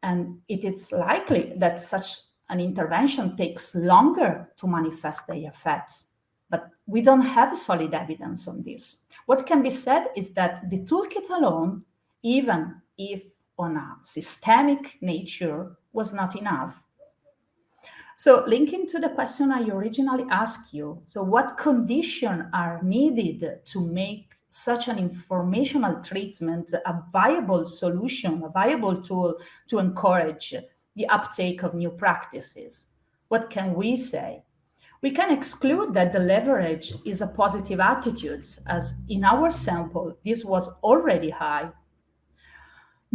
C: And it is likely that such an intervention takes longer to manifest the effects, but we don't have solid evidence on this. What can be said is that the toolkit alone, even if on a systemic nature, was not enough. So linking to the question I originally asked you, so what conditions are needed to make such an informational treatment a viable solution, a viable tool to encourage the uptake of new practices? What can we say? We can exclude that the leverage is a positive attitude, as in our sample, this was already high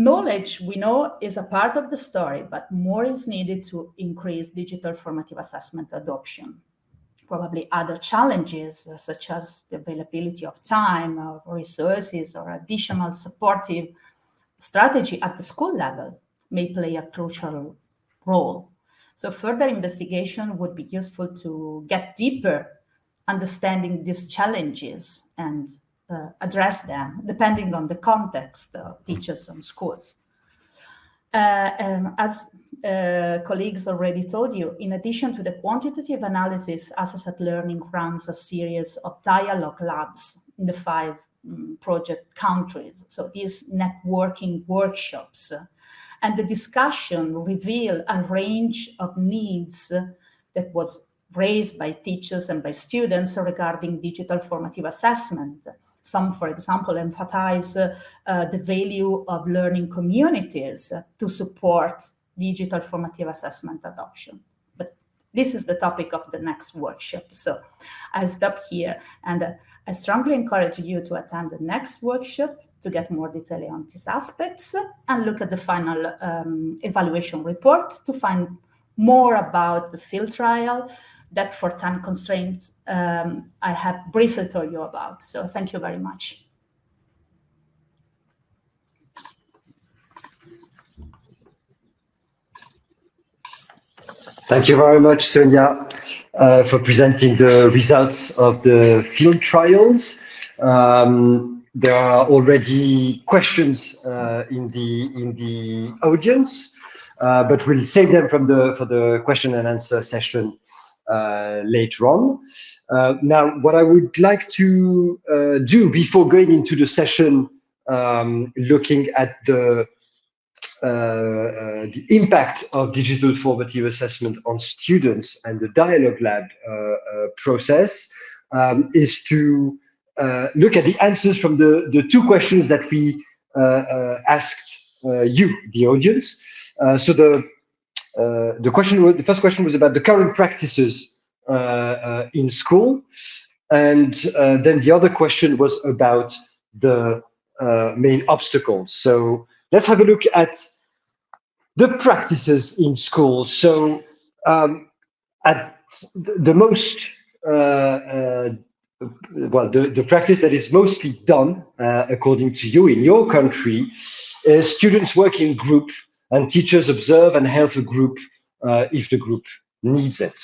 C: Knowledge, we know, is a part of the story, but more is needed to increase digital formative assessment adoption. Probably other challenges, uh, such as the availability of time, or resources, or additional supportive strategy at the school level may play a crucial role. So further investigation would be useful to get deeper understanding these challenges and uh, address them depending on the context of teachers and schools. Uh, um, as uh, colleagues already told you, in addition to the quantitative analysis, Assessed Learning runs a series of dialogue labs in the five um, project countries. So these networking workshops uh, and the discussion reveal a range of needs that was raised by teachers and by students regarding digital formative assessment some, for example, emphasize uh, the value of learning communities to support digital formative assessment adoption. But this is the topic of the next workshop. So I stop here and I strongly encourage you to attend the next workshop to get more detail on these aspects and look at the final um, evaluation report to find more about the field trial, that for time constraints um, I have briefly told you about. So thank you very much.
A: Thank you very much, Sonia, uh, for presenting the results of the field trials. Um, there are already questions uh, in the in the audience, uh, but we'll save them from the for the question and answer session later on. Uh, now, what I would like to uh, do before going into the session, um, looking at the uh, the impact of digital formative assessment on students and the dialogue lab uh, uh, process um, is to look at the answers from the, the two questions that we asked you, the audience. so the uh, the question, the first question was about the current practices uh, uh, in school, and then the other question was about the main obstacles. So let's have a look at the practices in school. So um, at the most uh, uh, well, the, the practice that is mostly done, uh, according to you, in your country, is students work in group and teachers observe and help a group uh, if the group needs it.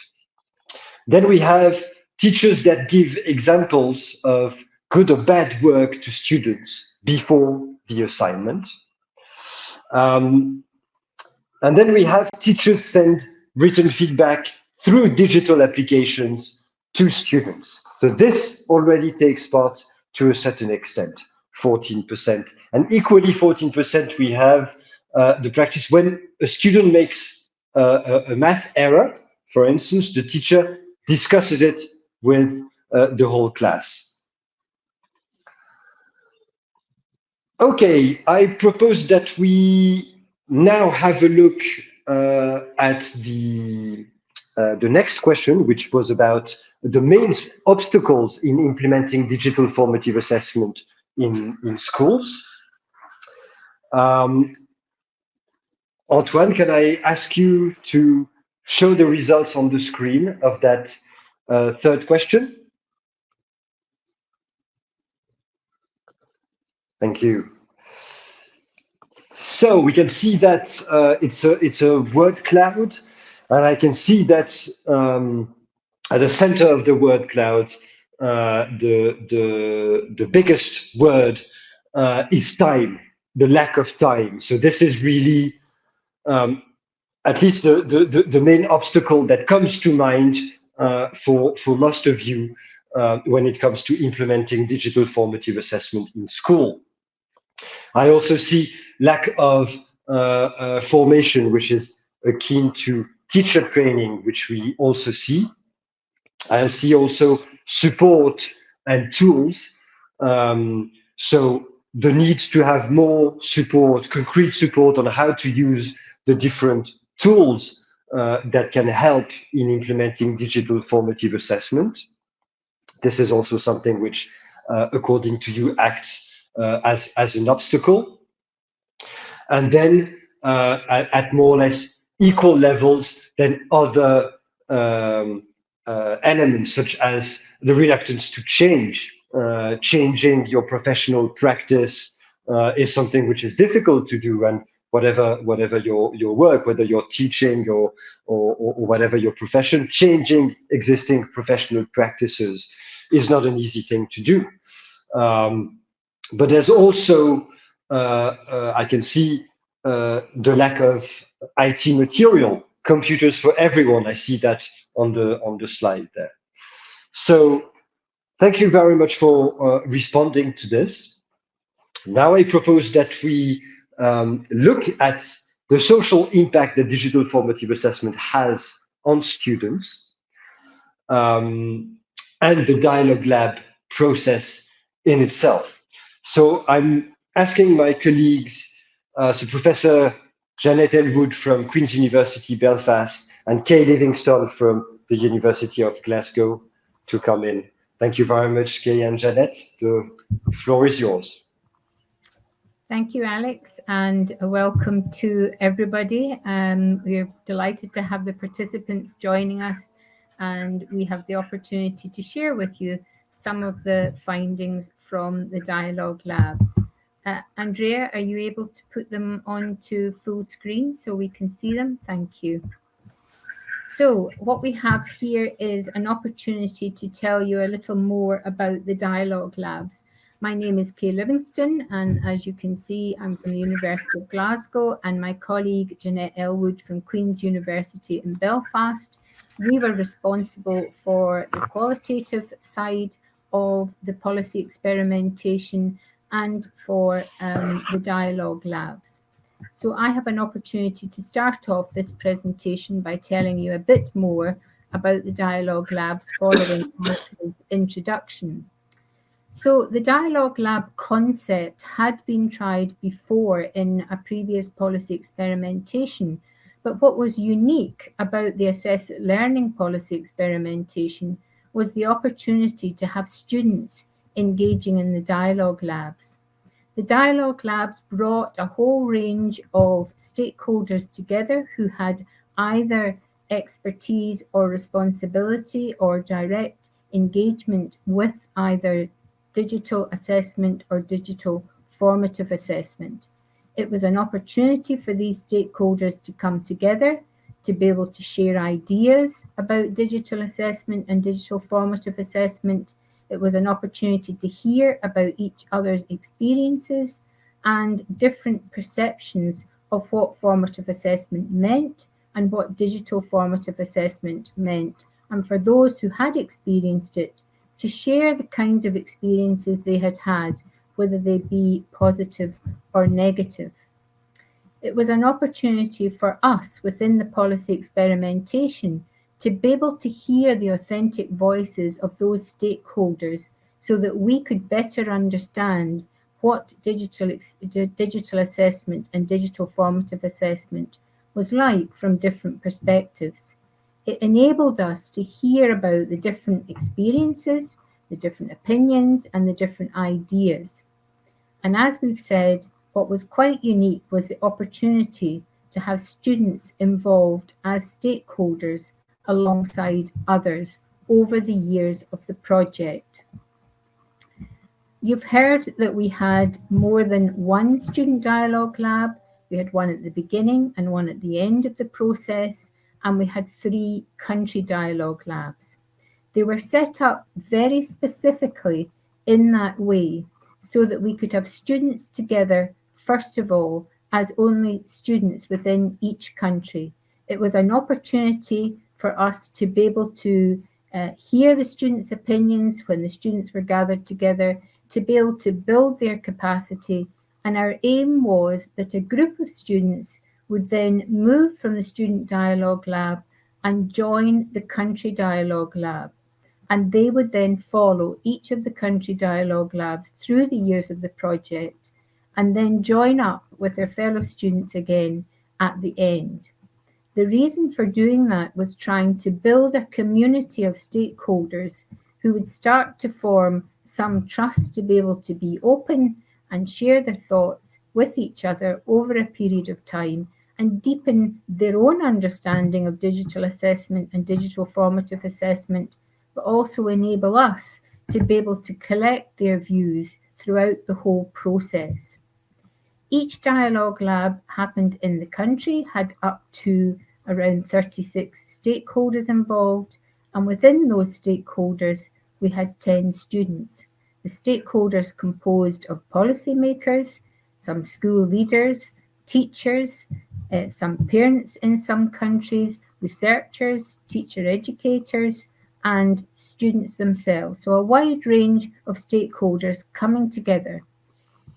A: Then we have teachers that give examples of good or bad work to students before the assignment. Um, and then we have teachers send written feedback through digital applications to students. So this already takes part to a certain extent, 14%. And equally 14% we have the practice when a student makes uh, a, a, math error, for instance, the teacher discusses it with uh, the whole class. Okay, I propose that we now have a look uh, at the uh, the next question, which was about the main obstacles in implementing digital formative assessment in, in schools. Um, Antoine, can I ask you to show the results on the screen of that uh, third question? Thank you. So we can see that uh, it's a it's a word cloud, and I can see that um, at the center of the word cloud, uh, the the the biggest word uh, is time, the lack of time. So this is really um, at least the, the the main obstacle that comes to mind uh, for for most of you uh, when it comes to implementing digital formative assessment in school. I also see lack of uh, uh, formation, which is akin to teacher training, which we also see. I see also support and tools. Um, so the need to have more support, concrete support on how to use the different tools uh, that can help in implementing digital formative assessment. This is also something which, uh, according to you, acts uh, as, as an obstacle and then uh, at, at, more or less equal levels than other um, uh, elements, such as the reluctance to change. Uh, changing your professional practice is something which is difficult to do, and whatever whatever your your work, whether you're teaching or or, or whatever your profession, changing existing professional practices is not an easy thing to do. Um, but there's also uh, uh, I can see uh, the lack of IT material, computers for everyone. I see that on the on the slide there. So thank you very much for responding to this. Now I propose that we um, look at the social impact that digital formative assessment has on students um, and the dialogue lab process in itself. So I'm asking my colleagues, uh, so Professor Jannette Elwood from Queen's University Belfast and Kay Livingston from the University of Glasgow to come in. Thank you very much, Kay and Jannette. The floor is yours.
D: Thank you, Alex, and welcome to everybody. Um, we're delighted to have the participants joining us, and we have the opportunity to share with you some of the findings from the dialogue labs. Uh, Andrea, are you able to put them onto full screen so we can see them? Thank you. So what we have here is an opportunity to tell you a little more about the dialogue labs. My name is Kay Livingston, and as you can see, I'm from the University of Glasgow, and my colleague Jannette Elwood from Queen's University in Belfast. We were responsible for the qualitative side of the policy experimentation and for um, the dialogue labs. So I have an opportunity to start off this presentation by telling you a bit more about the dialogue labs following Alex's introduction. So the dialogue lab concept had been tried before in a previous policy experimentation, but what was unique about the assess learning policy experimentation was the opportunity to have students engaging in the dialogue labs. The dialogue labs brought a whole range of stakeholders together who had either expertise or responsibility or direct engagement with either digital assessment or digital formative assessment. It was an opportunity for these stakeholders to come together, to be able to share ideas about digital assessment and digital formative assessment, it was an opportunity to hear about each other's experiences and different perceptions of what formative assessment meant and what digital formative assessment meant, and for those who had experienced it, to share the kinds of experiences they had had, whether they be positive or negative. It was an opportunity for us within the policy experimentation to be able to hear the authentic voices of those stakeholders so that we could better understand what digital, digital assessment and digital formative assessment was like from different perspectives. It enabled us to hear about the different experiences, the different opinions, and the different ideas. And as we've said, what was quite unique was the opportunity to have students involved as stakeholders alongside others over the years of the project. You've heard that we had more than one student dialogue lab. We had one at the beginning and one at the end of the process, and we had three country dialogue labs. They were set up very specifically in that way so that we could have students together, first of all, as only students within each country. It was an opportunity for us to be able to uh, hear the students' opinions when the students were gathered together, to be able to build their capacity. And our aim was that a group of students would then move from the Student Dialogue Lab and join the Country Dialogue Lab. And they would then follow each of the Country Dialogue Labs through the years of the project and then join up with their fellow students again at the end. The reason for doing that was trying to build a community of stakeholders who would start to form some trust to be able to be open and share their thoughts with each other over a period of time and deepen their own understanding of digital assessment and digital formative assessment, but also enable us to be able to collect their views throughout the whole process. Each dialogue lab happened in the country, had up to around 36 stakeholders involved, and within those stakeholders, we had 10 students. The stakeholders composed of policymakers, some school leaders, teachers, uh, some parents in some countries, researchers, teacher educators, and students themselves. So a wide range of stakeholders coming together.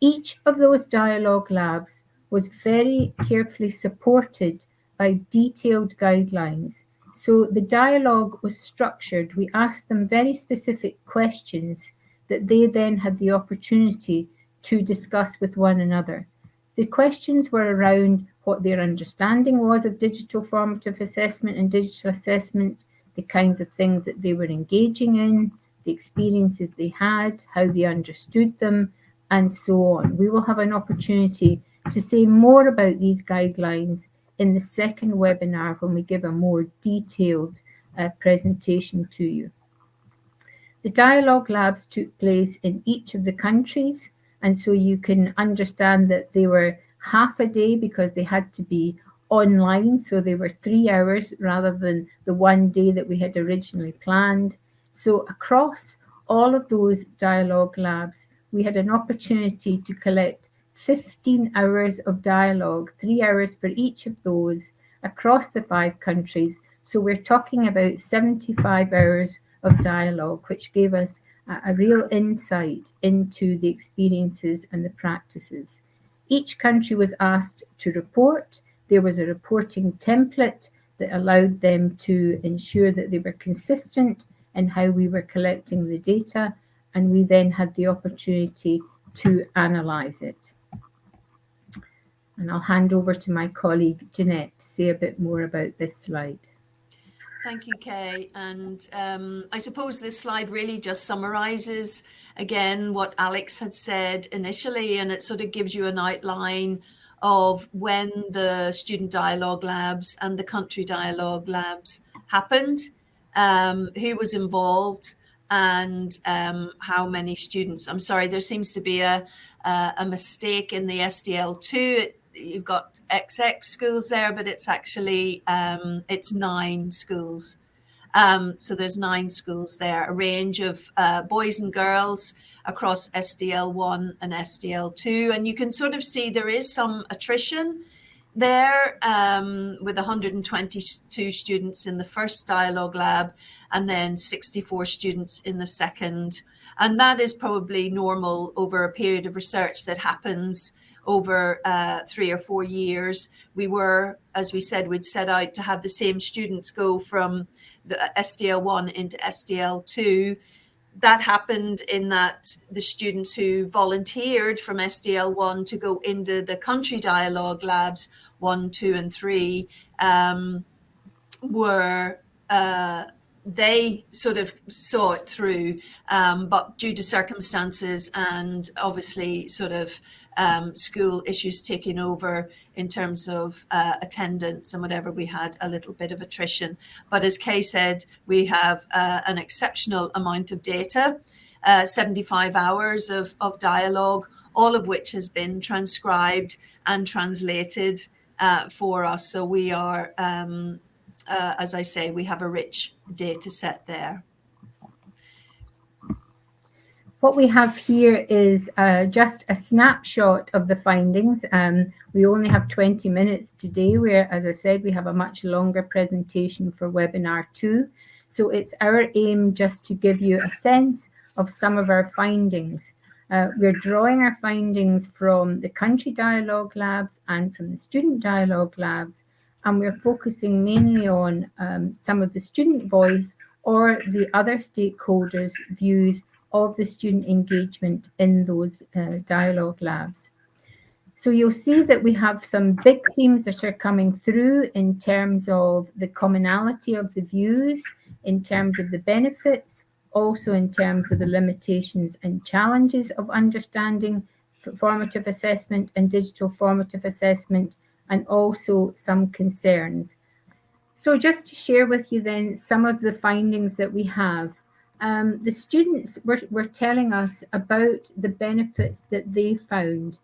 D: Each of those dialogue labs was very carefully supported by detailed guidelines. So the dialogue was structured. We asked them very specific questions that they then had the opportunity to discuss with one another. The questions were around what their understanding was of digital formative assessment and digital assessment, the kinds of things that they were engaging in, the experiences they had, how they understood them, and so on. We will have an opportunity to say more about these guidelines in the second webinar when we give a more detailed uh, presentation to you. The dialogue labs took place in each of the countries, and so you can understand that they were half a day because they had to be online, so they were three hours rather than the one day that we had originally planned. So across all of those dialogue labs, we had an opportunity to collect 15 hours of dialogue, three hours for each of those across the five countries. So we're talking about 75 hours of dialogue, which gave us a, a real insight into the experiences and the practices. Each country was asked to report. There was a reporting template that allowed them to ensure that they were consistent in how we were collecting the data, and we then had the opportunity to analyze it. And I'll hand over to my colleague Jannette to say a bit more about this slide.
E: Thank you, Kay. And um, I suppose this slide really just summarizes again what Alex had said initially, and it sort of gives you an outline of when the student dialogue labs and the country dialogue labs happened, um, who was involved, and um, how many students. I'm sorry, there seems to be a, a, a mistake in the SDL2. You've got XX schools there, but it's actually um, it's nine schools. Um, so there's nine schools there, a range of uh, boys and girls across SDL1 and SDL2. And you can sort of see there is some attrition there um, with 122 students in the first dialogue lab and then 64 students in the second. And that is probably normal over a period of research that happens over uh, three or four years. We were, as we said, we'd set out to have the same students go from the SDL1 into SDL2 that happened in that the students who volunteered from SDL1 to go into the country dialogue labs one, two, and three um, were uh, they sort of saw it through, um, but due to circumstances and obviously sort of um, school issues taking over in terms of uh, attendance and whatever, we had a little bit of attrition. But as Kay said, we have uh, an exceptional amount of data, uh, 75 hours of, of dialogue, all of which has been transcribed and translated uh, for us. So we are, um, uh, as I say, we have a rich data set there.
D: What we have here is uh, just a snapshot of the findings. Um, we only have 20 minutes today, where, as I said, we have a much longer presentation for webinar two. So it's our aim just to give you a sense of some of our findings. Uh, we're drawing our findings from the country dialogue labs and from the student dialogue labs, and we're focusing mainly on um, some of the student voice or the other stakeholders' views of the student engagement in those uh, dialogue labs. So you'll see that we have some big themes that are coming through in terms of the commonality of the views, in terms of the benefits, also in terms of the limitations and challenges of understanding formative assessment and digital formative assessment, and also some concerns. So just to share with you then some of the findings that we have um, the students were, were telling us about the benefits that they found.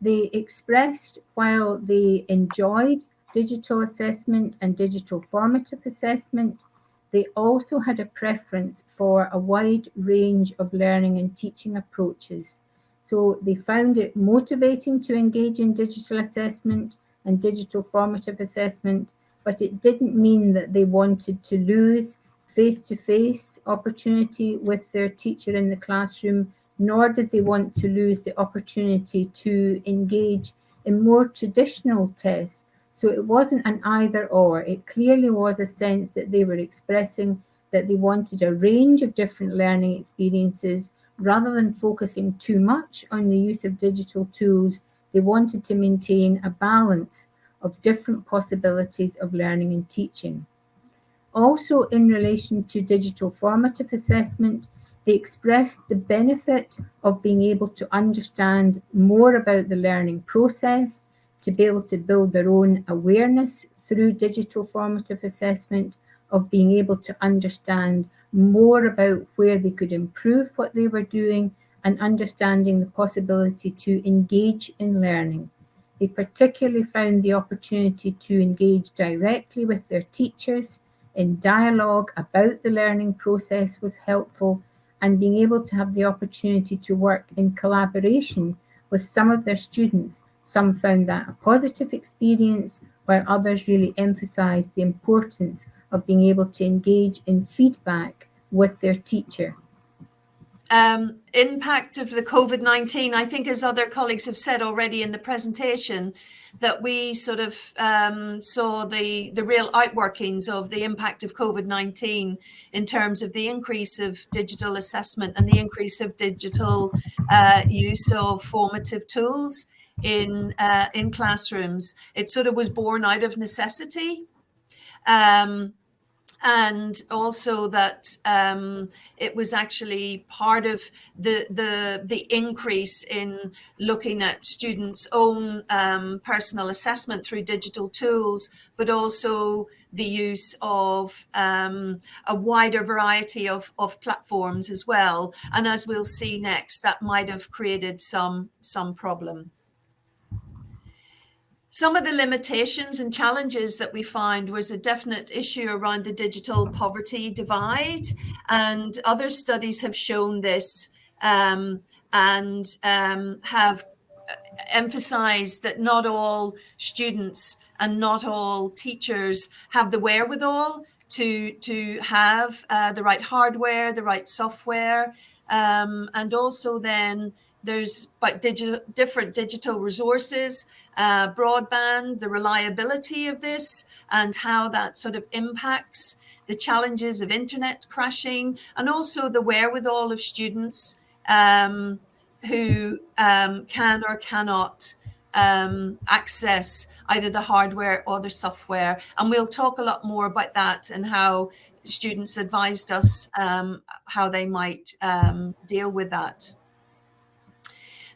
D: They expressed while they enjoyed digital assessment and digital formative assessment, they also had a preference for a wide range of learning and teaching approaches. So they found it motivating to engage in digital assessment and digital formative assessment, but it didn't mean that they wanted to lose face-to-face opportunity with their teacher in the classroom, nor did they want to lose the opportunity to engage in more traditional tests. So it wasn't an either or, it clearly was a sense that they were expressing that they wanted a range of different learning experiences rather than focusing too much on the use of digital tools, they wanted to maintain a balance of different possibilities of learning and teaching. Also in relation to digital formative assessment, they expressed the benefit of being able to understand more about the learning process, to be able to build their own awareness through digital formative assessment, of being able to understand more about where they could improve what they were doing and understanding the possibility to engage in learning. They particularly found the opportunity to engage directly with their teachers in dialogue about the learning process was helpful and being able to have the opportunity to work in collaboration with some of their students. Some found that a positive experience, while others really emphasized the importance of being able to engage in feedback with their teacher
E: um, impact of the COVID 19, I think, as other colleagues have said already in the presentation, that we sort of um, saw the, the real outworkings of the impact of COVID 19 in terms of the increase of digital assessment and the increase of digital uh, use of formative tools in, uh, in classrooms. It sort of was born out of necessity. Um, and also that um, it was actually part of the the the increase in looking at students' own um, personal assessment through digital tools, but also the use of um, a wider variety of, of platforms as well. And as we'll see next, that might have created some some problem. Some of the limitations and challenges that we find was a definite issue around the digital poverty divide, and other studies have shown this um, and um, have emphasized that not all students and not all teachers have the wherewithal to to have uh, the right hardware, the right software, um, and also then there's but digital different digital resources, uh, broadband, the reliability of this, and how that sort of impacts the challenges of internet crashing, and also the wherewithal of students um, who um, can or cannot um, access either the hardware or the software. And we'll talk a lot more about that and how students advised us um, how they might um, deal with that.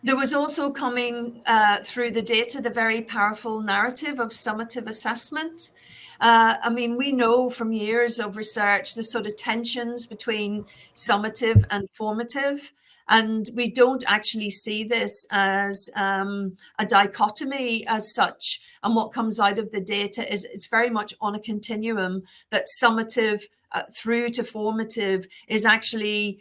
E: There was also coming uh, through the data the very powerful narrative of summative assessment. Uh, I mean, we know from years of research the sort of tensions between summative and formative. And we don't actually see this as um, a dichotomy as such. And what comes out of the data is it's very much on a continuum that summative uh, through to formative is actually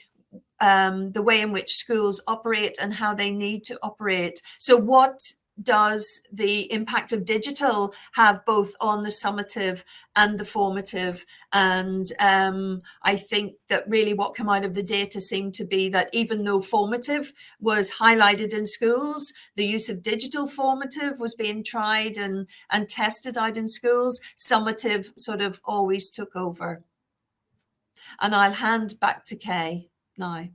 E: um, the way in which schools operate and how they need to operate. So what does the impact of digital have both on the summative and the formative? And um, i think that really what came out of the data seemed to be that even though formative was highlighted in schools the use of digital formative was being tried and and tested out in schools summative sort of always took over. And i'll hand back to kay now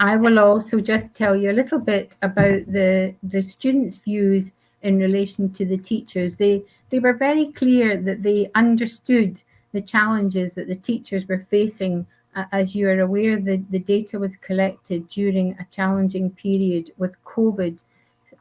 D: I will also just tell you a little bit about the, the students' views in relation to the teachers. They, they were very clear that they understood the challenges that the teachers were facing. As you are aware, the, the data was collected during a challenging period with COVID.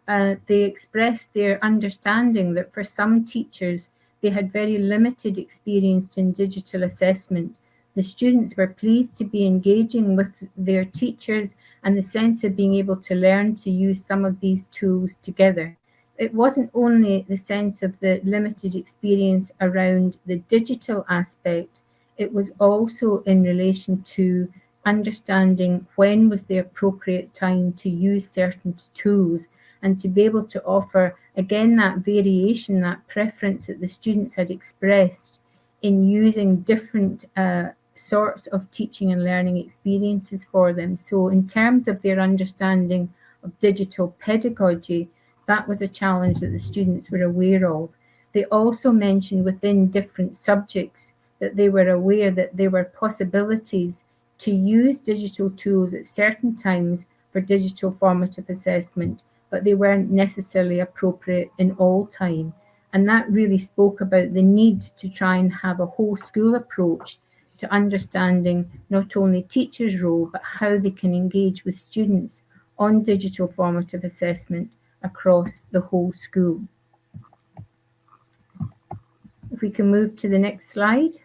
D: Uh, they expressed their understanding that for some teachers, they had very limited experience in digital assessment the students were pleased to be engaging with their teachers and the sense of being able to learn to use some of these tools together. It wasn't only the sense of the limited experience around the digital aspect, it was also in relation to understanding when was the appropriate time to use certain tools and to be able to offer again that variation, that preference that the students had expressed in using different uh, sorts of teaching and learning experiences for them. So in terms of their understanding of digital pedagogy, that was a challenge that the students were aware of. They also mentioned within different subjects that they were aware that there were possibilities to use digital tools at certain times for digital formative assessment, but they weren't necessarily appropriate in all time. And that really spoke about the need to try and have a whole school approach to understanding not only teachers' role, but how they can engage with students on digital formative assessment across the whole school. If we can move to the next slide.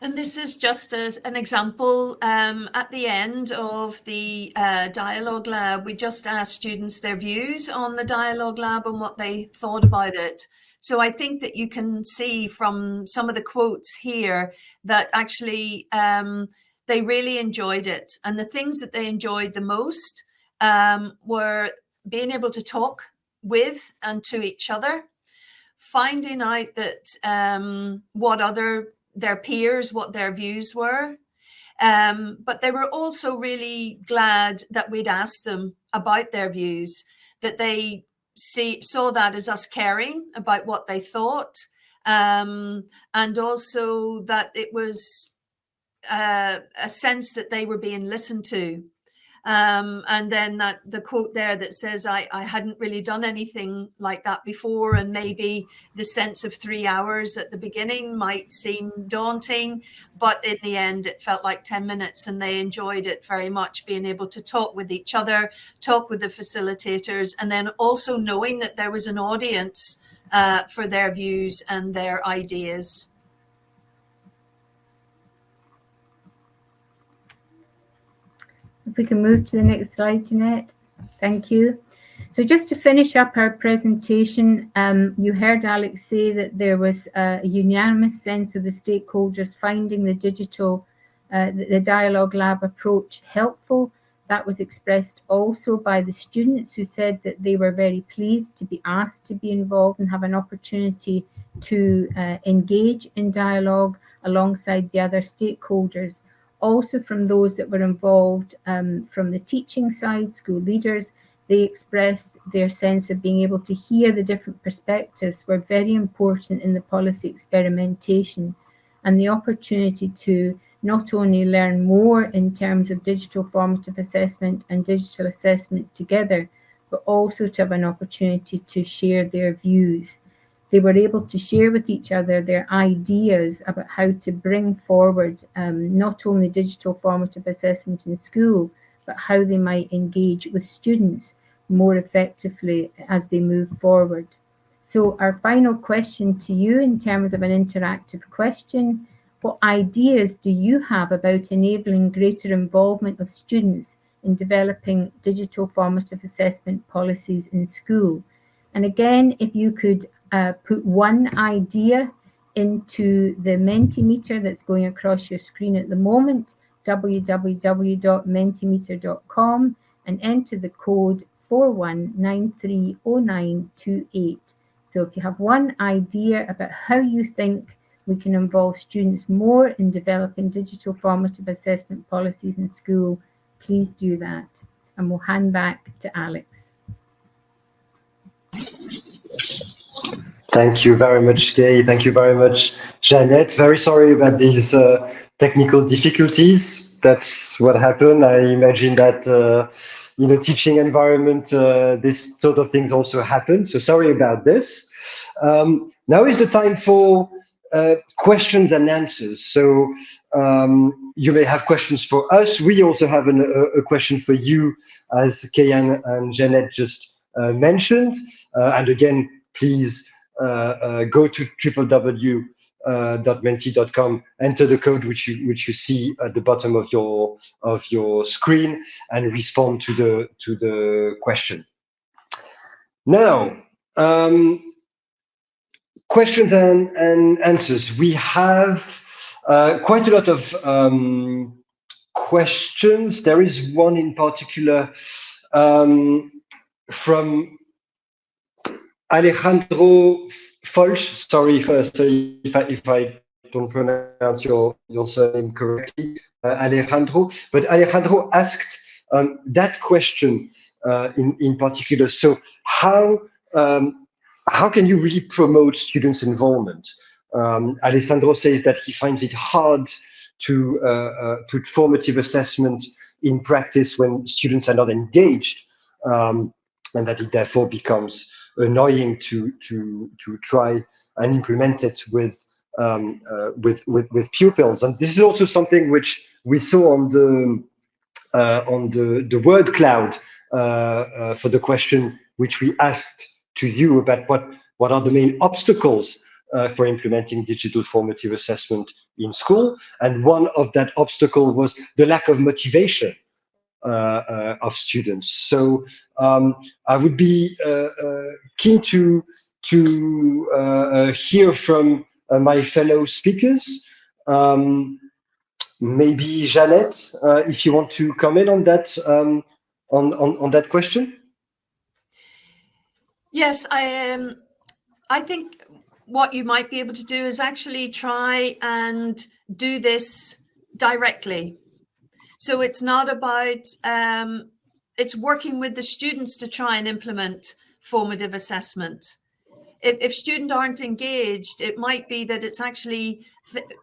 E: And this is just as an example um, at the end of the uh, dialogue lab, we just asked students their views on the dialogue lab and what they thought about it. So I think that you can see from some of the quotes here that actually um, they really enjoyed it. And the things that they enjoyed the most um, were being able to talk with and to each other, finding out that um, what other their peers, what their views were. Um, but they were also really glad that we'd asked them about their views, that they see saw that as us caring about what they thought um, and also that it was uh, a sense that they were being listened to um, and then that the quote there that says I, I hadn't really done anything like that before and maybe the sense of three hours at the beginning might seem daunting but in the end it felt like 10 minutes and they enjoyed it very much being able to talk with each other talk with the facilitators and then also knowing that there was an audience uh, for their views and their ideas
D: If we can move to the next slide, Jannette. Thank you. So just to finish up our presentation, um, you heard Alex say that there was a unanimous sense of the stakeholders finding the digital uh, the, dialogue lab approach helpful. That was expressed also by the students who said that they were very pleased to be asked to be involved and have an opportunity to uh, engage in dialogue alongside the other stakeholders. Also from those that were involved um, from the teaching side, school leaders, they expressed their sense of being able to hear the different perspectives were very important in the policy experimentation and the opportunity to not only learn more in terms of digital formative assessment and digital assessment together, but also to have an opportunity to share their views. They were able to share with each other their ideas about how to bring forward um, not only digital formative assessment in school, but how they might engage with students more effectively as they move forward. So our final question to you in terms of an interactive question, what ideas do you have about enabling greater involvement of students in developing digital formative assessment policies in school? And again, if you could uh, put one idea into the Mentimeter that's going across your screen at the moment, www.mentimeter.com, and enter the code 41930928. So if you have one idea about how you think we can involve students more in developing digital formative assessment policies in school, please do that. And we'll hand back to Alex.
A: Thank you very much, Kay. Thank you very much, Jannette. Very sorry about these uh, technical difficulties. That's what happened. I imagine that uh, in a teaching environment, uh, this sort of things also happen. So sorry about this. Um, now is the time for uh, questions and answers. So um, you may have questions for us. We also have an, a, a, question for you, as Kay and, Jannette just mentioned. Uh, and again, please uh, go to www.menti.com, enter the code which you which you see at the bottom of your of your screen, and respond to the to the question. Now, um, questions and, and answers. We have uh, quite a lot of um, questions. There is one in particular um, from Alejandro Folch. Sorry if, uh, if, I, if I don't pronounce your, your surname correctly, uh, Alejandro. But Alejandro asked um, that question uh, in, in particular. So how um, how can you really promote students' involvement? Um, Alessandro says that he finds it hard to uh, uh, put formative assessment in practice when students are not engaged, um, and that it therefore becomes annoying to to to try and implement it with um, uh, with, with with pupils. And this is also something which we saw on the uh, on the the word cloud uh, uh, for the question which we asked to you about what, what are the main obstacles uh, for implementing digital formative assessment in school. And one of that obstacle was the lack of motivation of students. So um, I would be uh, uh, keen to, to uh, hear from my fellow speakers. Um, maybe Jannette, if you want to comment on that, um, on, on, on that question.
E: Yes, I um, I think what you might be able to do is actually try and do this directly. So it's not about um, it's working with the students to try and implement formative assessment. If, if students aren't engaged, it might be that it's actually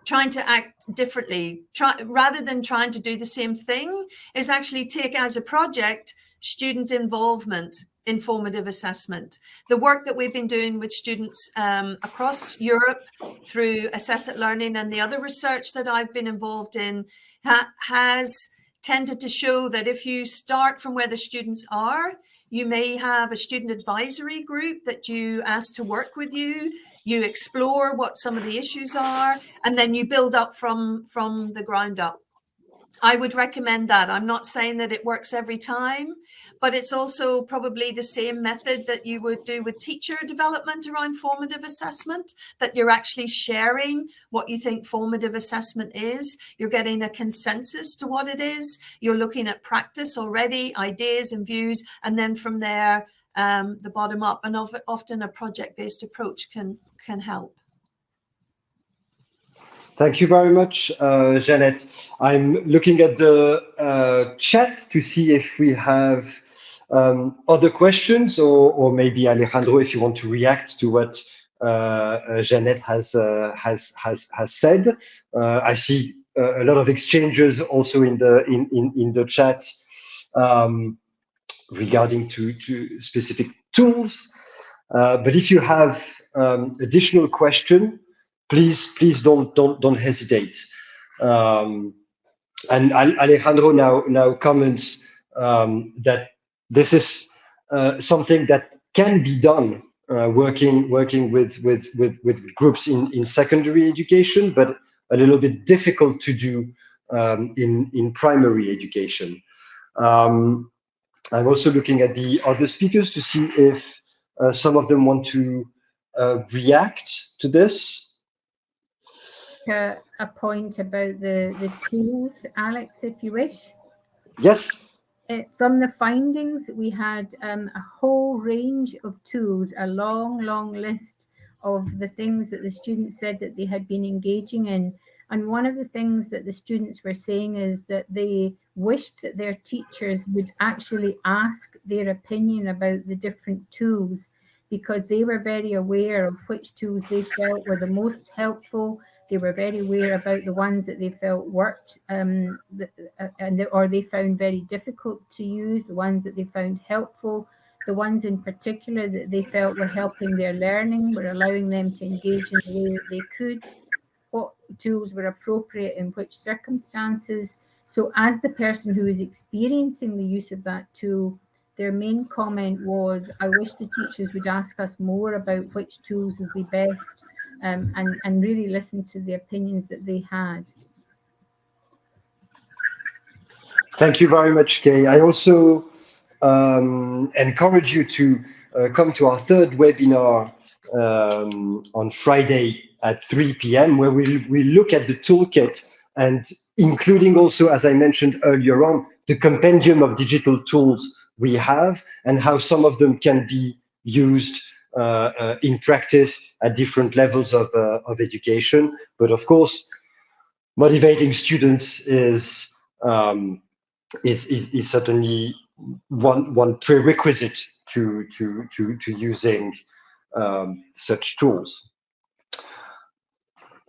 E: trying to act differently. Try, rather than trying to do the same thing, is actually take as a project student involvement informative assessment. The work that we've been doing with students um, across Europe through Assess@Learning and the other research that I've been involved in ha has tended to show that if you start from where the students are, you may have a student advisory group that you ask to work with you, you explore what some of the issues are, and then you build up from, from the ground up. I would recommend that. I'm not saying that it works every time, but it's also probably the same method that you would do with teacher development around formative assessment, that you're actually sharing what you think formative assessment is. You're getting a consensus to what it is. You're looking at practice already, ideas and views, and then from there, um, the bottom up. And often a project-based approach can, can help.
A: Thank you very much, uh. I'm looking at the uh, chat to see if we have um, other questions or, or maybe Alejandro, if you want to react to what uh, uh Jannette has, uh, has, has, has said. Uh, I see a lot of exchanges also in the, in, in, in the chat um, regarding to, to specific tools. but if you have um, additional question, please please don't don't don't hesitate. Um, and Alejandro now now comments um, that this is uh, something that can be done uh, working working with with with with groups in in secondary education, but a little bit difficult to do um, in in primary education. Um, I'm also looking at the other speakers to see if uh, some of them want to uh, react to this
D: a, a point about the, the tools, Alex, if you wish?
A: Yes.
D: Uh, from the findings, we had um, a whole range of tools, a long, long list of the things that the students said that they had been engaging in. And one of the things that the students were saying is that they wished that their teachers would actually ask their opinion about the different tools because they were very aware of which tools they felt were the most helpful they were very aware about the ones that they felt worked um, uh, and the, or they found very difficult to use, the ones that they found helpful, the ones in particular that they felt were helping their learning, were allowing them to engage in the way that they could, what tools were appropriate in which circumstances. So as the person who is experiencing the use of that tool, their main comment was, I wish the teachers would ask us more about which tools would be best um, and, and really listen to the opinions that they had.
A: Thank you very much, Kay. I also um, encourage you to uh, come to our third webinar um, on Friday at 3 p.m. where we we look at the toolkit and including also, as I mentioned earlier on, the compendium of digital tools we have and how some of them can be used in practice at different levels of, uh, of education. But of course, motivating students is, um, is, is, is, certainly one, one prerequisite to, to, to, to using um, such tools.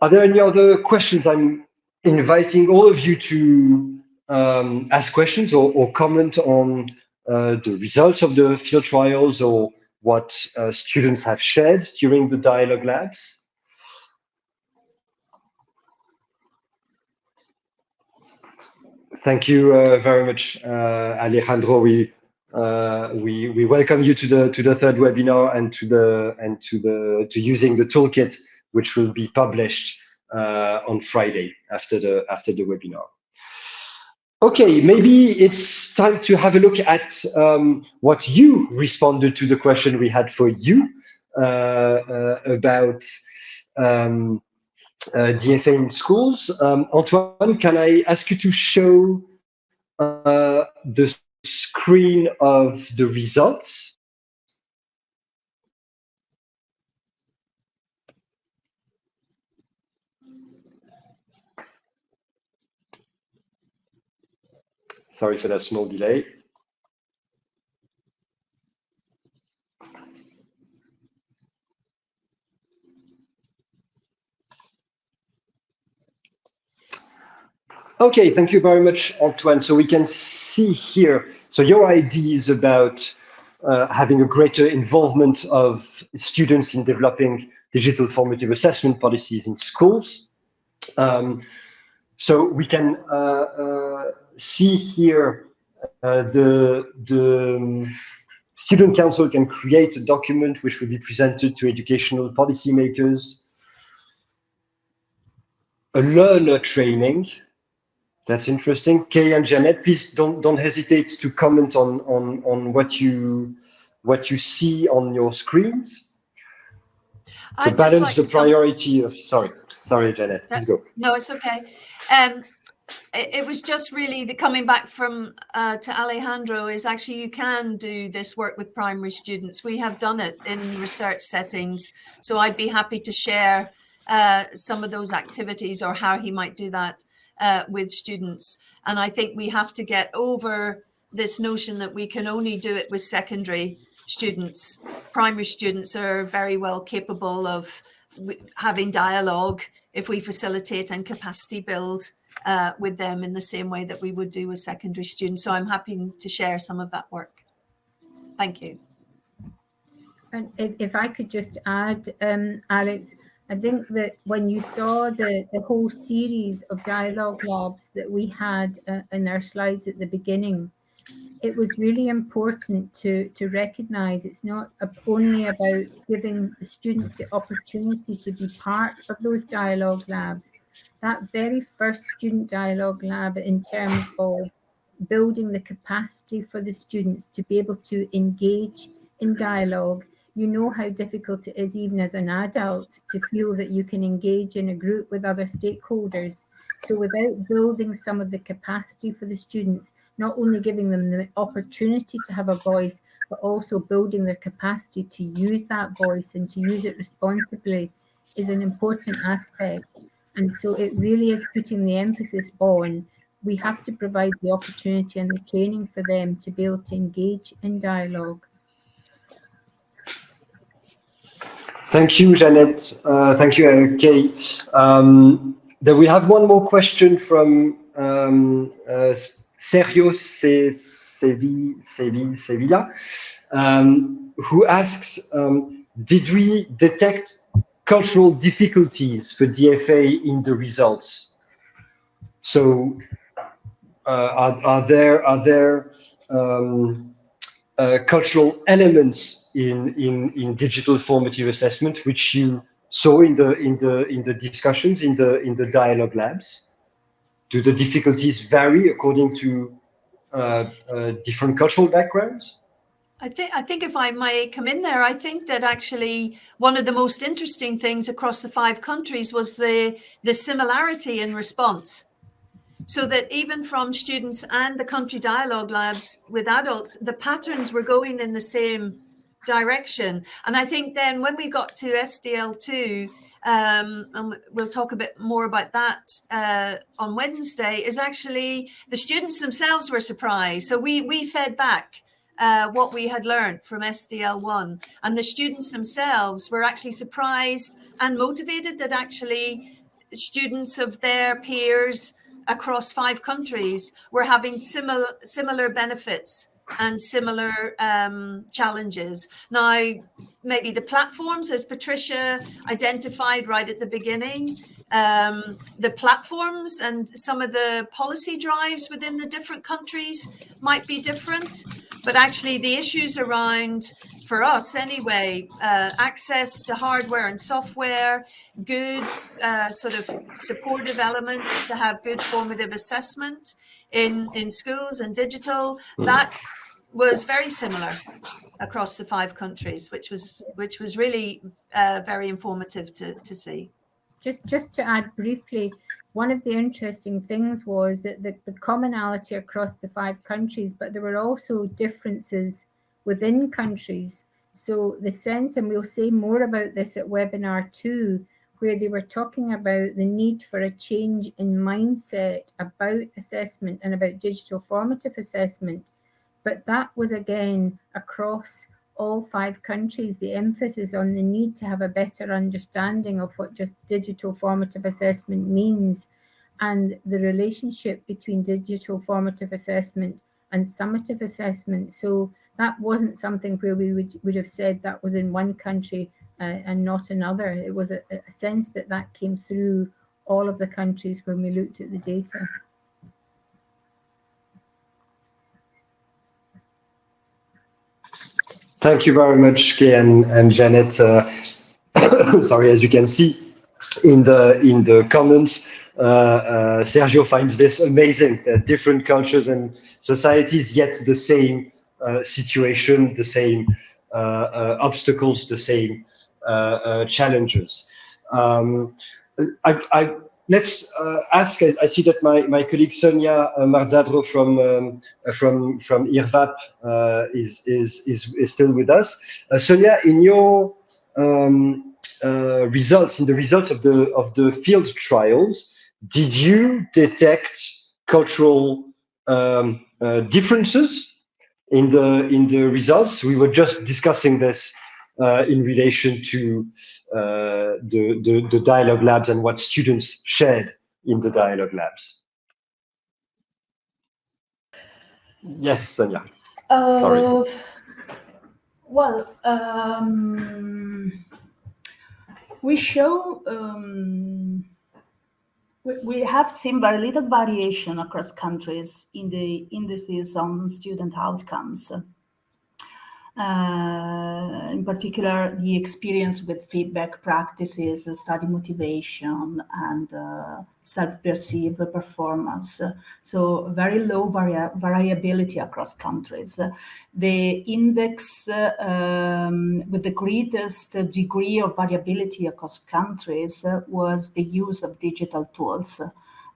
A: Are there any other questions? I'm inviting all of you to um, ask questions or, or comment on uh, the results of the field trials or what uh, students have shared during the dialogue labs. Thank you uh, very much, uh, Alejandro. We uh, we we welcome you to the to the third webinar and to the and to the to using the toolkit, which will be published uh, on Friday after the after the webinar. Okay, maybe it's time to have a look at um, what you responded to the question we had for you uh, uh, about um, uh, DFA in schools. Um, Antoine, can I ask you to show uh, the screen of the results? Sorry for that small delay. Okay, thank you very much, Antoine. So we can see here, so your idea is about uh, having a greater involvement of students in developing digital formative assessment policies in schools. Um, so we can uh, uh, see here uh, the, the um, student council can create a document which will be presented to educational policymakers, a learner training, That's interesting. Kay and Jannette, please don't don't hesitate to comment on on on what you what you see on your screens to
E: I'd just
A: balance
E: like
A: the
E: to
A: priority of. Sorry, sorry, Jannette. Please go.
E: No, it's okay. Um, it, it was just really the coming back from uh, to Alejandro is actually you can do this work with primary students. We have done it in research settings, so I'd be happy to share uh, some of those activities or how he might do that uh, with students. And I think we have to get over this notion that we can only do it with secondary students. Primary students are very well capable of having dialogue if we facilitate and capacity build uh, with them in the same way that we would do with secondary students. So I'm happy to share some of that work. Thank you.
D: And if, if I could just add, um, Alex, I think that when you saw the, the whole series of dialogue labs that we had uh, in our slides at the beginning, it was really important to, to recognize it's not only about giving the students the opportunity to be part of those dialogue labs. That very first student dialogue lab in terms of building the capacity for the students to be able to engage in dialogue. You know how difficult it is even as an adult to feel that you can engage in a group with other stakeholders. So without building some of the capacity for the students not only giving them the opportunity to have a voice but also building their capacity to use that voice and to use it responsibly is an important aspect and so it really is putting the emphasis on we have to provide the opportunity and the training for them to be able to engage in dialogue
A: Thank you, Jannette. Uh, thank you, uh, Kay. Um, then we have one more question from um, uh, Sergio Se- Sevi- Sevi- Sevilla, um, who asks, um, did we detect cultural difficulties for DFA in the results? So uh, are, are there, are there um, uh, cultural elements in, in, in digital formative assessment, which you saw in the, in the, in the discussions, in the, in the dialogue labs? Do the difficulties vary according to uh, uh, different cultural backgrounds?
E: I think I think if I may come in there, I think that actually one of the most interesting things across the five countries was the the similarity in response. So that even from students and the country dialogue labs with adults, the patterns were going in the same direction. And I think then when we got to SDL2, um, and we'll talk a bit more about that uh, on Wednesday, is actually the students themselves were surprised. So we we fed back uh, what we had learned from SDL1. And the students themselves were actually surprised and motivated that actually students of their peers across five countries were having similar similar benefits and similar um, challenges. Now, maybe the platforms, as Patricia identified right at the beginning, um, the platforms and some of the policy drives within the different countries might be different but actually the issues around for us anyway uh, access to hardware and software good uh, sort of supportive elements to have good formative assessment in in schools and digital that was very similar across the five countries which was which was really uh, very informative to to see.
D: Just just to add briefly one of the interesting things was that the, the commonality across the five countries but there were also differences within countries. So the sense and we'll say more about this at webinar two where they were talking about the need for a change in mindset about assessment and about digital formative assessment. But that was again across all five countries, the emphasis on the need to have a better understanding of what just digital formative assessment means and the relationship between digital formative assessment and summative assessment. So that wasn't something where we would, would have said that was in one country uh, and not another. It was a, a sense that that came through all of the countries when we looked at the data.
A: Thank you very much, Kay and, and Jannette. Uh, sorry, as you can see in the in the comments, uh, uh, Sergio finds this amazing. That different cultures and societies, yet the same uh, situation, the same uh, uh, obstacles, the same challenges. Um, I, I, let's ask. I, I, see that my, my colleague Sonia Marzadro from um, from from IRVAPP is, is is is still with us. Sonia, in your um, uh, results, in the results of the of the field trials, did you detect cultural um, uh, differences in the in the results? We were just discussing this uh, in relation to uh, the, the the dialogue labs and what students shared in the dialogue labs. Yes, Sonia. Sorry.
C: Uh, well, um, we show um, we, we have seen very little variation across countries in the indices on student outcomes. Uh, in particular, the experience with feedback practices, study motivation, and uh, self-perceived performance. So very low vari variability across countries. The index uh, um, with the greatest degree of variability across countries was the use of digital tools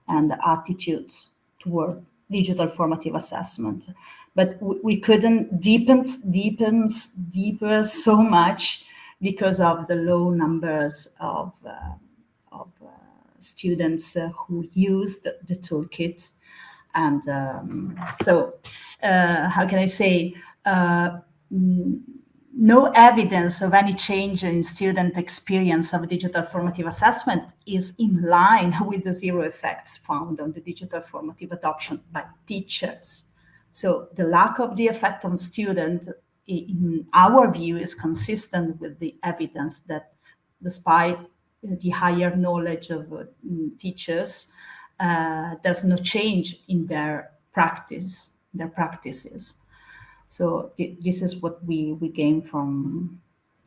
C: and attitudes toward digital formative assessment but we couldn't deepen, deepen, deeper so much because of the low numbers of, uh, of uh, students uh, who used the toolkit. And um, so, uh, how can I say, uh, no evidence of any change in student experience of digital formative assessment is in line with the zero effects found on the digital formative adoption by teachers. So the lack of the effect on students, in our view, is consistent with the evidence that despite the higher knowledge of uh, teachers, uh, there's no change in their practice, their practices. So th this is what we, we gain from,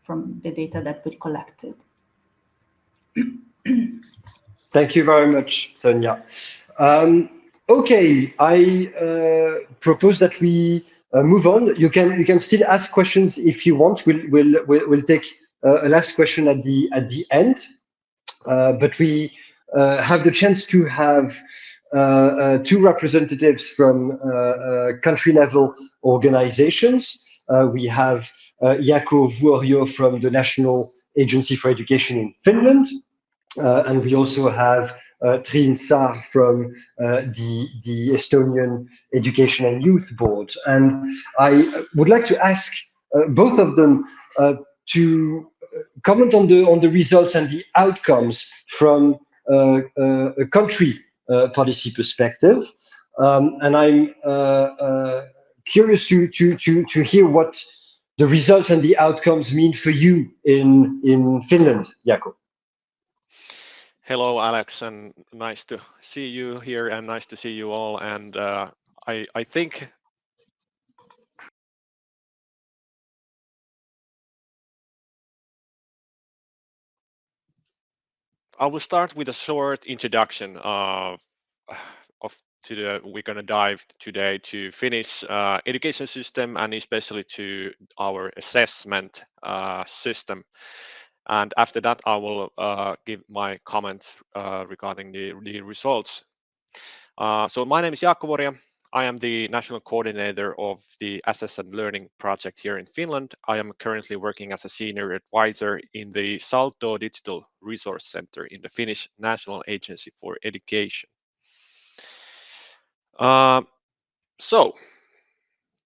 C: from the data that we collected.
A: Thank you very much, Sonia. Um, Okay, I uh, propose that we uh, move on. You can you can still ask questions if you want. We'll we'll we'll, we'll take uh, a last question at the at the end, uh, but we uh, have the chance to have uh, two representatives from country level organizations. we have Jaakko Vuorio from the National Agency for Education in Finland, and we also have uh, Triin Saar from uh, the, the Estonian Education and Youth Board. And I would like to ask uh, both of them uh, to comment on the, on the results and the outcomes from uh, uh, a country policy perspective. Um, and I'm curious to, to, to, to hear what the results and the outcomes mean for you in, in Finland, Jaakko.
F: Hello, Alex, and nice to see you here and nice to see you all. And uh, I, I think I will start with a short introduction of, of to the we're going to dive today to Finnish uh, education system and especially to our assessment uh, system. And after that, I will uh, give my comments uh, regarding the, the results. Uh, so my name is Jaakko Vuorio. I am the national coordinator of the Assess@Learning project here in Finland. I am currently working as a senior advisor in the Salto Digital Resource Center in the Finnish National Agency for Education. Uh, so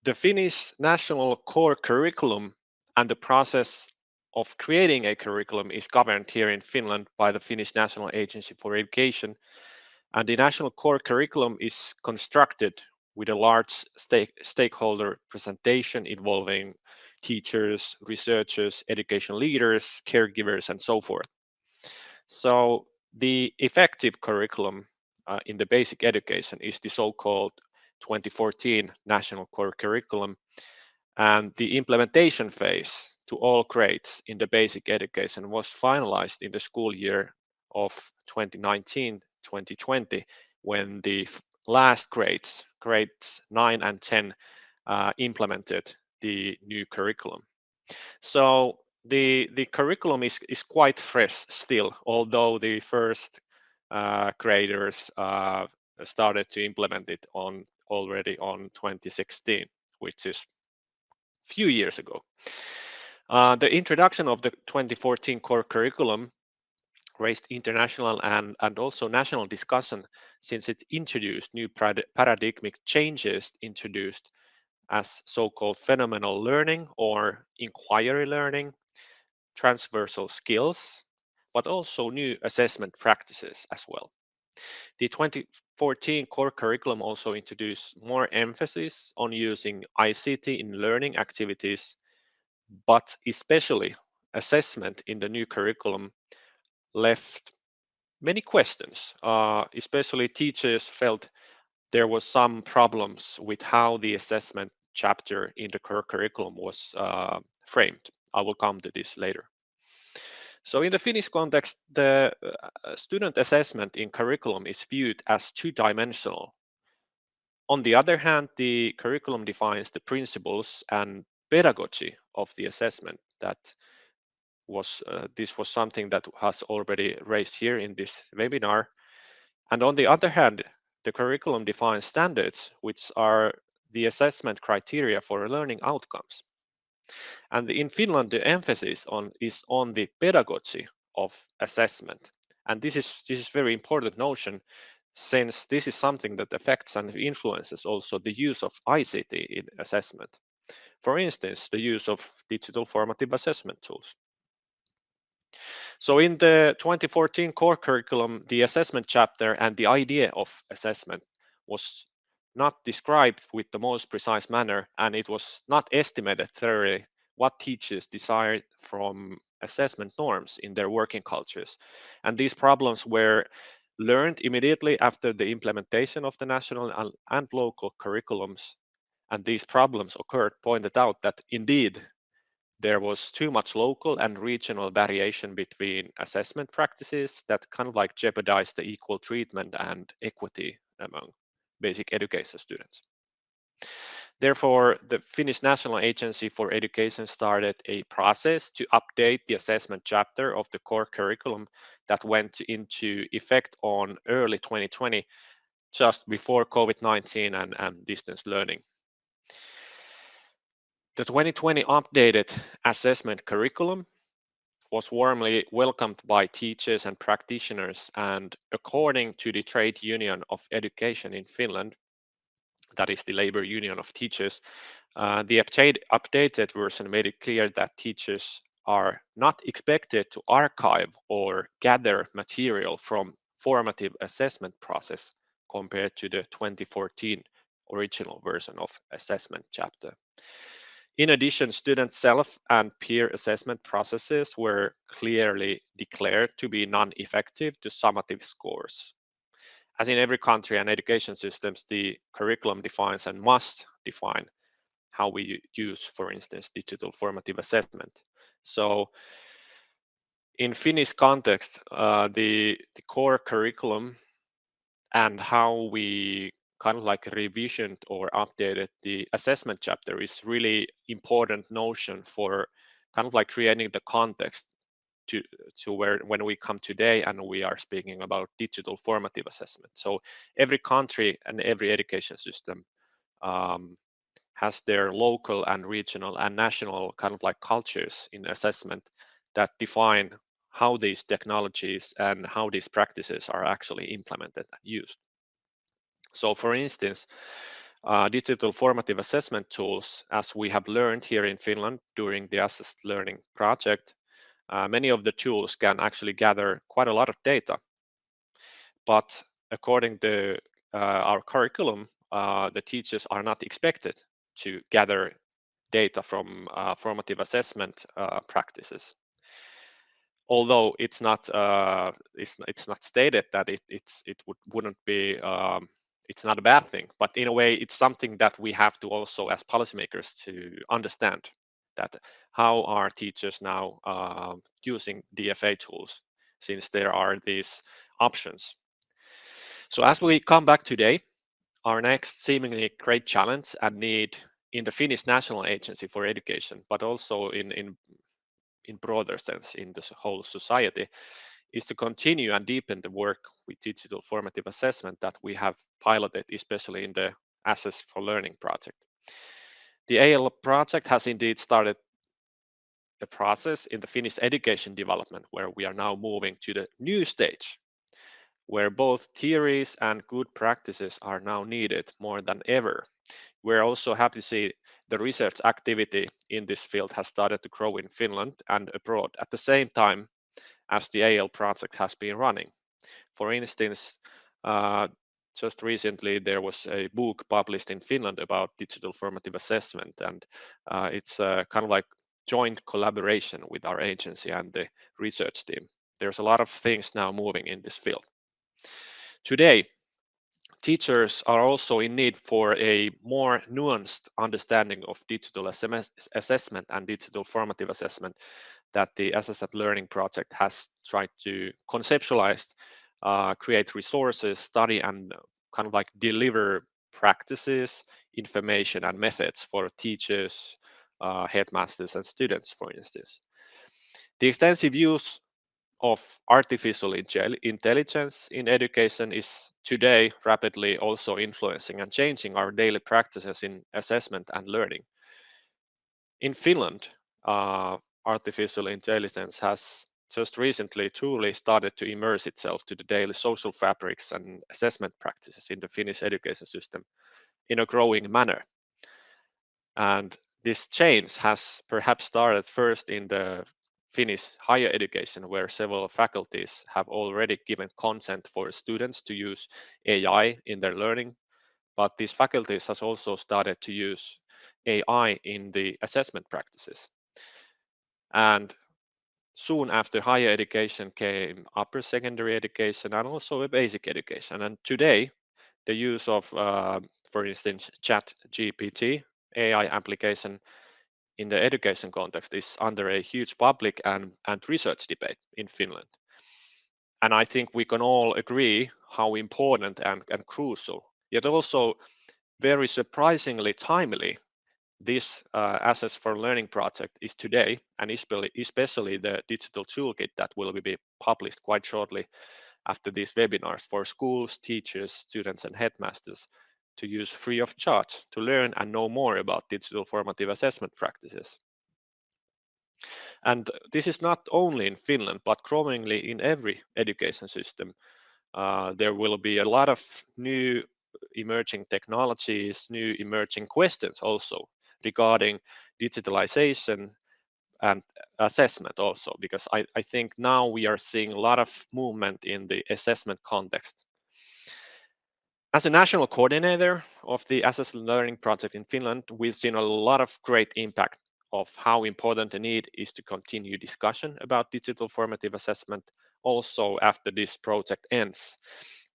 F: the Finnish national core curriculum and the process of creating a curriculum is governed here in Finland by the Finnish National Agency for Education. And the national core curriculum is constructed with a large stake, stakeholder presentation involving teachers, researchers, education leaders, caregivers, and so forth. So the effective curriculum uh, in the basic education is the so-called 2014 National Core Curriculum. And the implementation phase to all grades in the basic education was finalized in the school year of 2019 2020 when the last grades, grades 9 and 10, uh, implemented the new curriculum. So the, the curriculum is, is quite fresh still, although the first uh, graders uh, started to implement it on already on 2016, which is few years ago. Uh, the introduction of the 2014 core curriculum raised international and, and also national discussion since it introduced new paradigmic changes introduced as so-called phenomenal learning or inquiry learning, transversal skills, but also new assessment practices as well. The 2014 core curriculum also introduced more emphasis on using ICT in learning activities, but especially assessment in the new curriculum left many questions. Uh, especially teachers felt there was some problems with how the assessment chapter in the curriculum was uh, framed. I will come to this later. So in the Finnish context, the uh, student assessment in curriculum is viewed as two-dimensional. On the other hand, the curriculum defines the principles and pedagogy of the assessment that was uh, this was something that has already raised here in this webinar. And on the other hand, the curriculum defines standards, which are the assessment criteria for learning outcomes. And in Finland, the emphasis on is on the pedagogy of assessment. And this is this is very important notion since this is something that affects and influences also the use of ICT in assessment. For instance, the use of digital formative assessment tools. So in the 2014 core curriculum, the assessment chapter and the idea of assessment was not described with the most precise manner, and it was not estimated thoroughly what teachers desired from assessment norms in their working cultures. And these problems were learned immediately after the implementation of the national and local curriculums. And these problems occurred pointed out that indeed there was too much local and regional variation between assessment practices that kind of like jeopardized the equal treatment and equity among basic education students. Therefore, the Finnish National Agency for Education started a process to update the assessment chapter of the core curriculum that went into effect on early 2020, just before COVID-19 and, and distance learning. The 2020 updated assessment curriculum was warmly welcomed by teachers and practitioners and according to the Trade Union of Education in Finland, that is the labor union of teachers, uh, the updated version made it clear that teachers are not expected to archive or gather material from formative assessment process compared to the 2014 original version of assessment chapter. In addition, student self and peer assessment processes were clearly declared to be non-effective to summative scores. As in every country and education systems, the curriculum defines and must define how we use, for instance, digital formative assessment. So in Finnish context, uh, the, the core curriculum and how we kind of like revisioned or updated the assessment chapter is really important notion for kind of like creating the context to to where when we come today and we are speaking about digital formative assessment. So every country and every education system um, has their local and regional and national kind of like cultures in assessment that define how these technologies and how these practices are actually implemented and used so for instance, uh, digital formative assessment tools, as we have learned here in Finland during the Assess@Learning project, uh, many of the tools can actually gather quite a lot of data. But according to uh, our curriculum, uh, the teachers are not expected to gather data from uh, formative assessment uh, practices although it's not uh, it's it's not stated that it it's it would wouldn't be um, it's not a bad thing, but in a way, it's something that we have to also, as policymakers, to understand that how are teachers now uh, using DFA tools, since there are these options. So as we come back today, our next seemingly great challenge and need in the Finnish National Agency for Education, but also in, in, in broader sense in the whole society, is to continue and deepen the work with digital formative assessment that we have piloted, especially in the Assess for Learning project. The AL project has indeed started a process in the Finnish education development where we are now moving to the new stage where both theories and good practices are now needed more than ever. We're also happy to see the research activity in this field has started to grow in Finland and abroad at the same time as the AL project has been running. For instance, uh, just recently there was a book published in Finland about digital formative assessment, and uh, it's uh, kind of like joint collaboration with our agency and the research team. There's a lot of things now moving in this field. Today, teachers are also in need for a more nuanced understanding of digital assessment and digital formative assessment that the at Learning project has tried to conceptualize, uh, create resources, study, and kind of like deliver practices, information, and methods for teachers, uh, headmasters, and students, for instance. The extensive use of artificial intelligence in education is today rapidly also influencing and changing our daily practices in assessment and learning. In Finland, uh, artificial intelligence has just recently truly started to immerse itself to the daily social fabrics and assessment practices in the Finnish education system in a growing manner. And this change has perhaps started first in the Finnish higher education, where several faculties have already given consent for students to use AI in their learning, but these faculties has also started to use AI in the assessment practices. And soon after higher education came upper secondary education and also a basic education. And today, the use of, uh, for instance, Chat GPT AI application in the education context is under a huge public and, and research debate in Finland. And I think we can all agree how important and, and crucial, yet also very surprisingly timely this uh, Assess for Learning project is today, and especially, especially the digital toolkit that will be published quite shortly after these webinars for schools, teachers, students, and headmasters to use free of charge to learn and know more about digital formative assessment practices. And this is not only in Finland, but growingly in every education system. Uh, there will be a lot of new emerging technologies, new emerging questions also regarding digitalization and assessment also, because I, I think now we are seeing a lot of movement in the assessment context. As a national coordinator of the Assess@Learning project in Finland, we've seen a lot of great impact of how important the need is to continue discussion about digital formative assessment also after this project ends.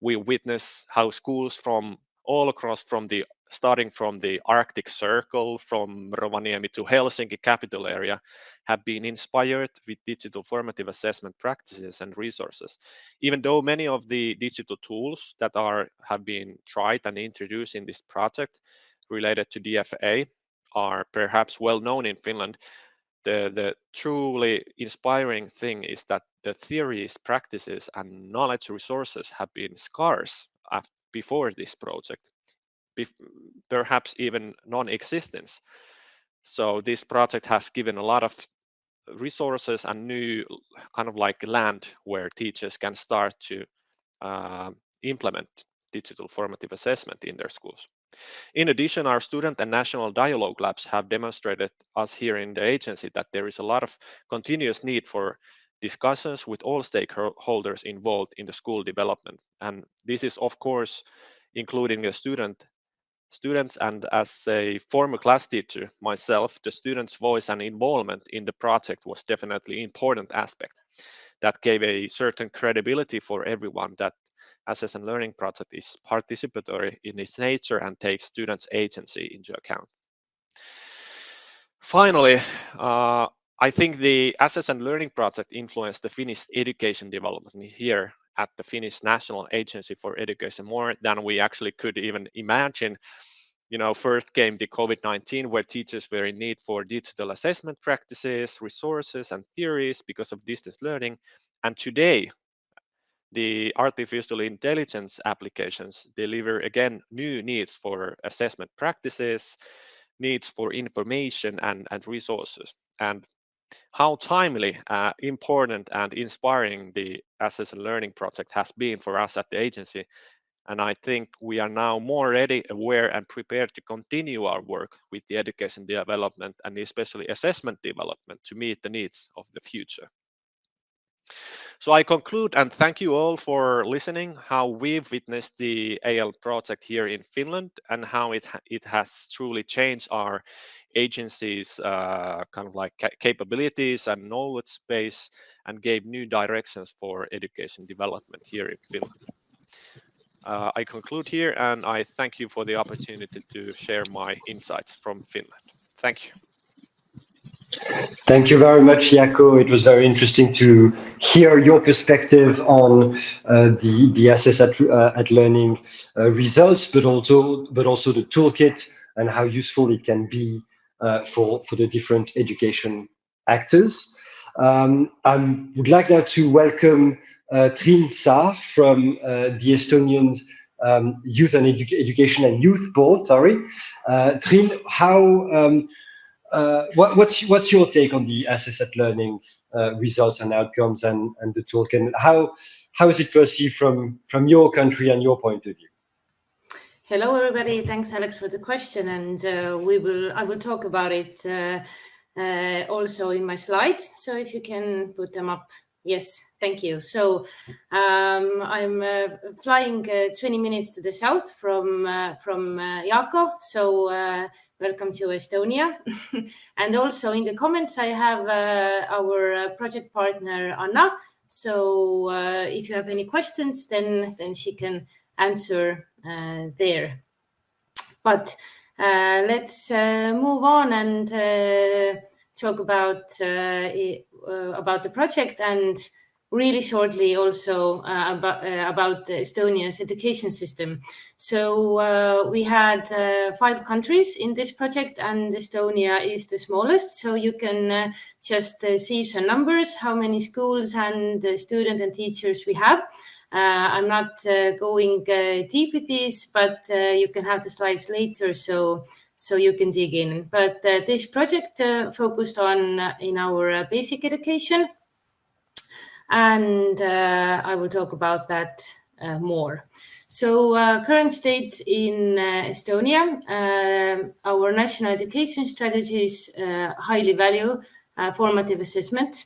F: We witness how schools from all across from the starting from the Arctic Circle, from Rovaniemi to Helsinki capital area, have been inspired with digital formative assessment practices and resources. Even though many of the digital tools that are have been tried and introduced in this project related to DFA are perhaps well known in Finland, the, the truly inspiring thing is that the theories, practices, and knowledge resources have been scarce before this project perhaps even non-existence. So this project has given a lot of resources and new kind of like land where teachers can start to uh, implement digital formative assessment in their schools. In addition, our student and national dialogue labs have demonstrated us here in the agency that there is a lot of continuous need for discussions with all stakeholders involved in the school development. And this is, of course, including the student students and as a former class teacher myself, the students' voice and involvement in the project was definitely important aspect that gave a certain credibility for everyone that Assess@Learning project is participatory in its nature and takes students' agency into account. Finally, uh, I think the Assess@Learning project influenced the Finnish education development here at the Finnish National Agency for Education more than we actually could even imagine. You know, first came the COVID-19 where teachers were in need for digital assessment practices, resources and theories because of distance learning. And today, the artificial intelligence applications deliver again new needs for assessment practices, needs for information and, and resources. And how timely, uh, important and inspiring the Assess@Learning project has been for us at the agency. And I think we are now more ready, aware and prepared to continue our work with the education development and especially assessment development to meet the needs of the future. So I conclude and thank you all for listening how we've witnessed the AL project here in Finland and how it, it has truly changed our agency's uh, kind of like capabilities and knowledge base and gave new directions for education development here in Finland. Uh, I conclude here and I thank you for the opportunity to share my insights from Finland. Thank you.
A: Thank you very much, Jaakko. It was very interesting to hear your perspective on uh, the the assess at, uh, at learning uh, results, but also but also the toolkit and how useful it can be for for the different education actors. Um, I would like now to welcome uh, Triin Saar from uh, the Estonian um, Youth and Edu Education and Youth Board. Sorry, Triin, how um, uh, what, what's what's your take on the assess at learning uh, results and outcomes and and the toolkit? And how how is it perceived from from your country and your point of view?
G: Hello, everybody. Thanks, Alex, for the question, and uh, we will I will talk about it uh, uh, also in my slides. So if you can put them up. Yes, thank you. So um, I'm uh, flying 20 minutes to the south from from Jaakko. So welcome to Estonia. and also in the comments, I have uh, our uh, project partner, Anna. So uh, if you have any questions, then, then she can answer uh, there. But uh, let's uh, move on and talk about, about the project and really shortly also uh, about, uh, about Estonia's education system. So uh, we had uh, five countries in this project and Estonia is the smallest. So you can uh, just uh, see some numbers, how many schools and students and teachers we have. Uh, I'm not uh, going uh, deep with this, but you can have the slides later so so you can dig in. But this project focused on in our basic education and uh, I will talk about that uh, more. So uh, current state in Estonia, our national education strategies highly value formative assessment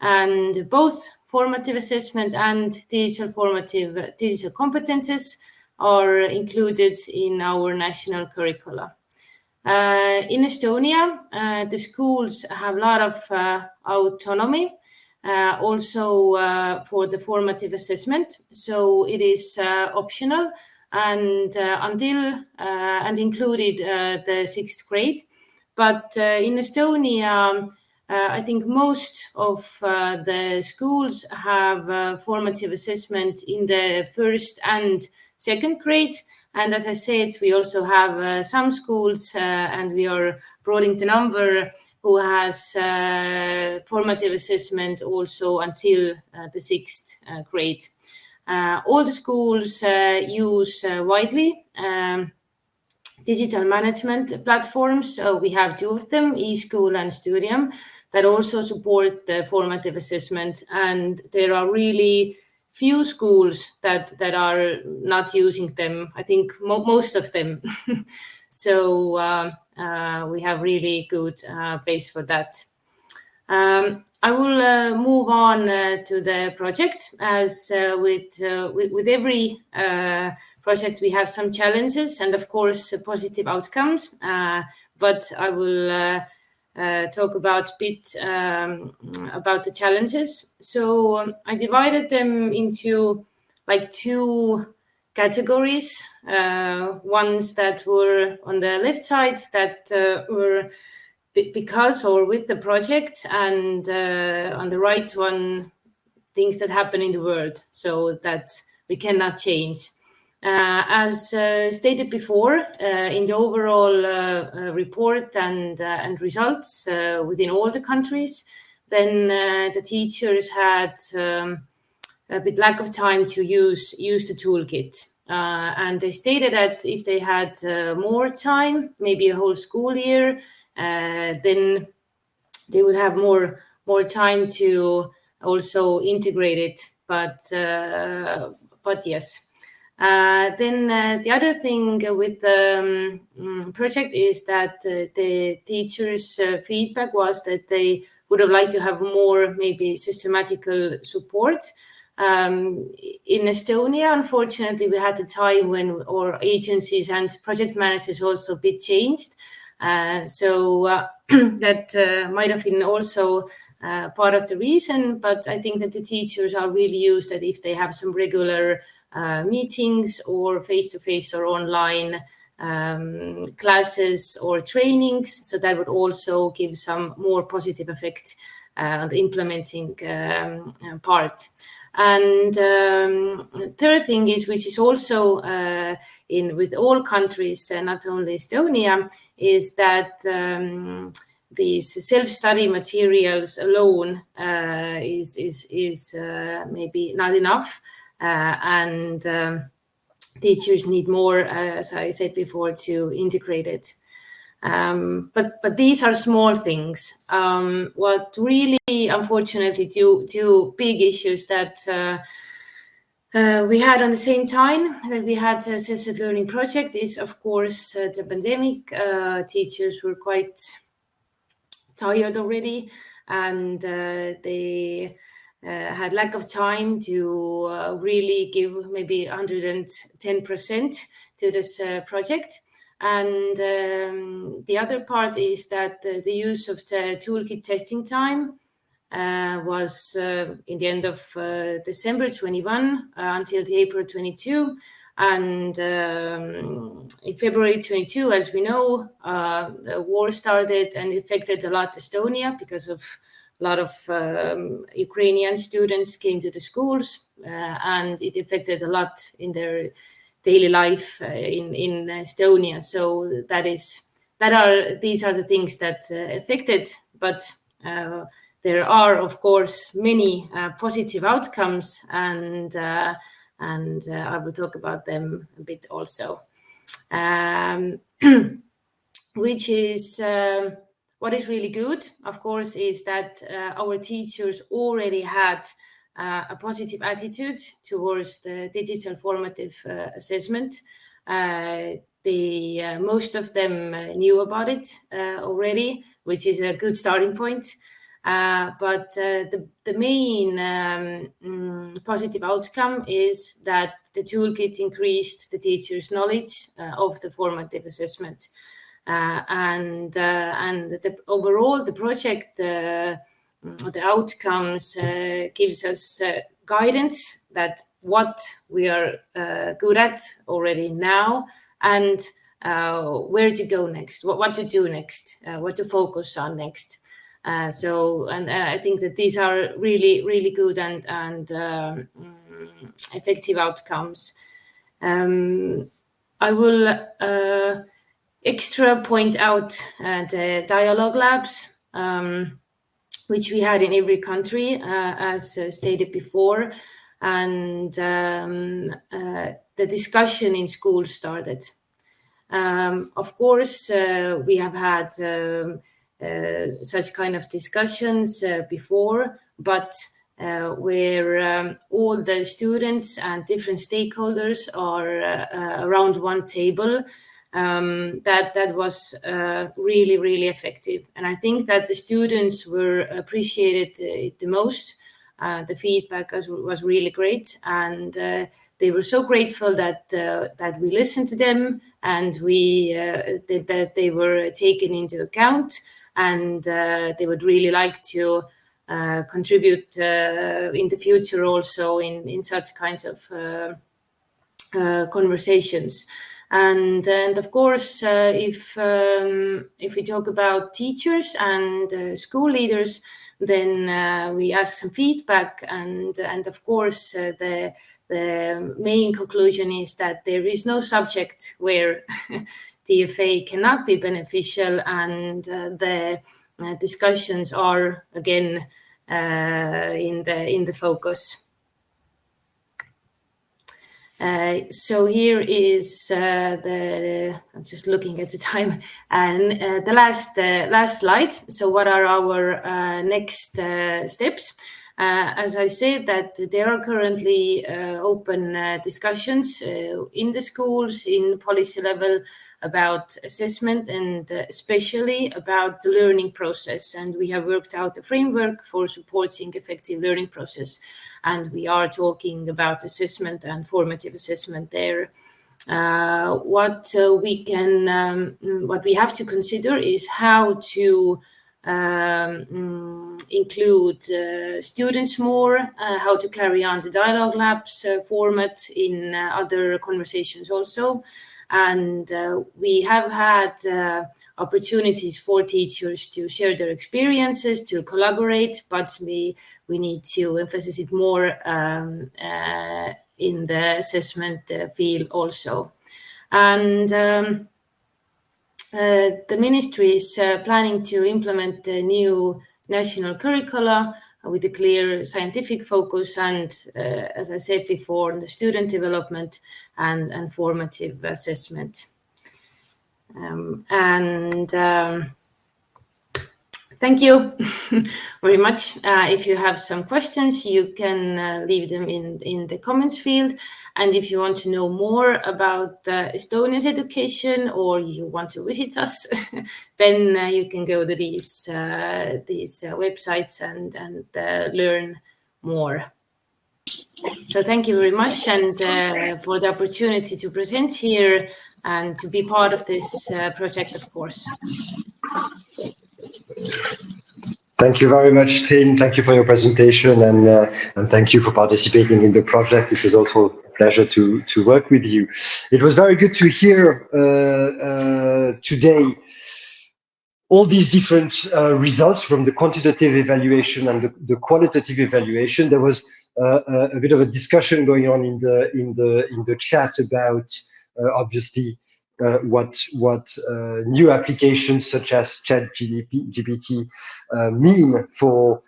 G: and both formative assessment and digital formative digital competences are included in our national curricula. Uh, in Estonia, uh, the schools have a lot of uh, autonomy uh, also uh, for the formative assessment. So it is uh, optional and until and included the sixth grade. But in Estonia, uh, I think most of uh, the schools have uh, formative assessment in the first and second grade. And as I said, we also have some schools, and we are broadening the number who has uh, formative assessment also until uh, the sixth uh, grade. all the schools use widely um, digital management platforms. So we have two of them, eSchool and Stuudium, that also support the formative assessment. And there are really few schools that that are not using them. I think mo most of them. so uh, uh, we have really good uh, base for that. Um, I will uh, move on uh, to the project as uh, with, uh, with, with every project we have some challenges and of course positive outcomes but I will talk about bit um, about the challenges so um, I divided them into like two categories. Uh, ones that were on the left side that uh, were because or with the project, and uh, on the right one, things that happen in the world, so that we cannot change. Uh, as uh, stated before, uh, in the overall uh, uh, report and, uh, and results within all the countries, then the teachers had um, a bit lack of time to use, use the toolkit. and they stated that if they had more time, maybe a whole school year, then they would have more more time to also integrate it. But but yes, uh, then uh, the other thing with the um, project is that uh, the teachers' uh, feedback was that they would have liked to have more maybe systematical support. Um, in Estonia, unfortunately, we had a time when our agencies and project managers also a bit changed. Uh, so uh, that might have been also part of the reason, but I think that the teachers are really used that if they have some regular meetings or face-to-face or online um, classes or trainings. So that would also give some more positive effect uh, on the implementing um, uh, part. And um, third thing is, which is also uh, in with all countries, uh, not only Estonia, is that um, these self-study materials alone uh, is is is maybe not enough. Uh, and um, teachers need more, uh, as I said before, to integrate it. Um, but but these are small things. Um, what really, unfortunately, two two big issues that uh, uh, we had on the same time that we had a Assess@Learning project is, of course, uh, the pandemic. Uh, teachers were quite tired already, and they had lack of time to uh, really give maybe 110% to this uh, project. And um, the other part is that the, the, use of the toolkit testing time uh, was uh, in the end of uh, December 21 until the April 22. And um, in February 22, as we know, the war started and affected a lot Estonia because of a lot of um, Ukrainian students came to the schools, uh, and it affected a lot in their daily life uh, in in Estonia. So that is that are these are the things that uh, affected, but uh, there are of course many uh, positive outcomes, and uh, and I will talk about them a bit also, um, which is. Um, what is really good, of course, is that uh, our teachers already had uh, a positive attitude towards the digital formative uh, assessment. Uh, the uh, most of them uh, knew about it already, which is a good starting point. but the, the main um, mm, positive outcome is that the toolkit increased the teacher's knowledge of the formative assessment. Uh, and uh, and the, overall the project uh, the outcomes gives us guidance that what we are good at already now and where to go next, what, what to do next, what to focus on next. Uh, so, and, and, I think that these are really, really good and and um, effective outcomes. Um, I will uh, extra point out uh, the dialogue labs, um, which we had in every country, uh, as uh, stated before. And um, uh, the discussion in school started. Um, of course, uh, we have had um, uh, such kind of discussions before, but uh, where um, all the students and different stakeholders are uh, around one table um, that that was uh, really really effective. And i think that the students were appreciated uh, the most. Uh, the feedback was, was, really great. And uh, they were so grateful that uh, that we listened to them and we uh, that, that they were taken into account. And they would really like to contribute in the future also in in such kinds of conversations and and of course uh, if um, if we talk about teachers and uh, school leaders then uh, we ask some feedback, and and of course uh, the the main conclusion is that there is no subject where DFA cannot be beneficial, and uh, the uh, discussions are again in the in the focus. Uh, so here is uh, the, I'm just looking at the time and uh, the last last slide. So what are our next steps? As I said that there are currently open discussions in the schools in policy level about assessment and uh, especially about the learning process. And we have worked out a framework for supporting effective learning process. And we are talking about assessment and formative assessment there. Uh, what uh, we can, um, what we have to consider is how to um, mm, include uh, students more, uh, how to carry on the dialogue labs uh, format in other conversations also, and we have had opportunities for teachers to share their experiences, to collaborate, but we, we need to emphasize it more um, uh, in the assessment field also. And um, the ministry is uh, planning to implement a new national curricula with a clear scientific focus and, uh, as I said before, on the student development and, and formative assessment. Um, and um, thank you very much. Uh, if you have some questions, you can uh, leave them in, in the comments field. And if you want to know more about uh, Estonia's education or you want to visit us, then uh, you can go to these, uh, these uh, websites and, and learn more. So thank you very much and for the opportunity to present here and to be part of this project, of course.
A: Thank you very much, Triin. Thank you for your presentation and, and thank you for participating in the project. It was also a pleasure to, to work with you. It was very good to hear uh, uh, today all these different uh, results from the quantitative evaluation and the, the qualitative evaluation. There was uh, a bit of a discussion going on in the in the in the chat about uh, obviously uh, what what new applications such as ChatGPT mean for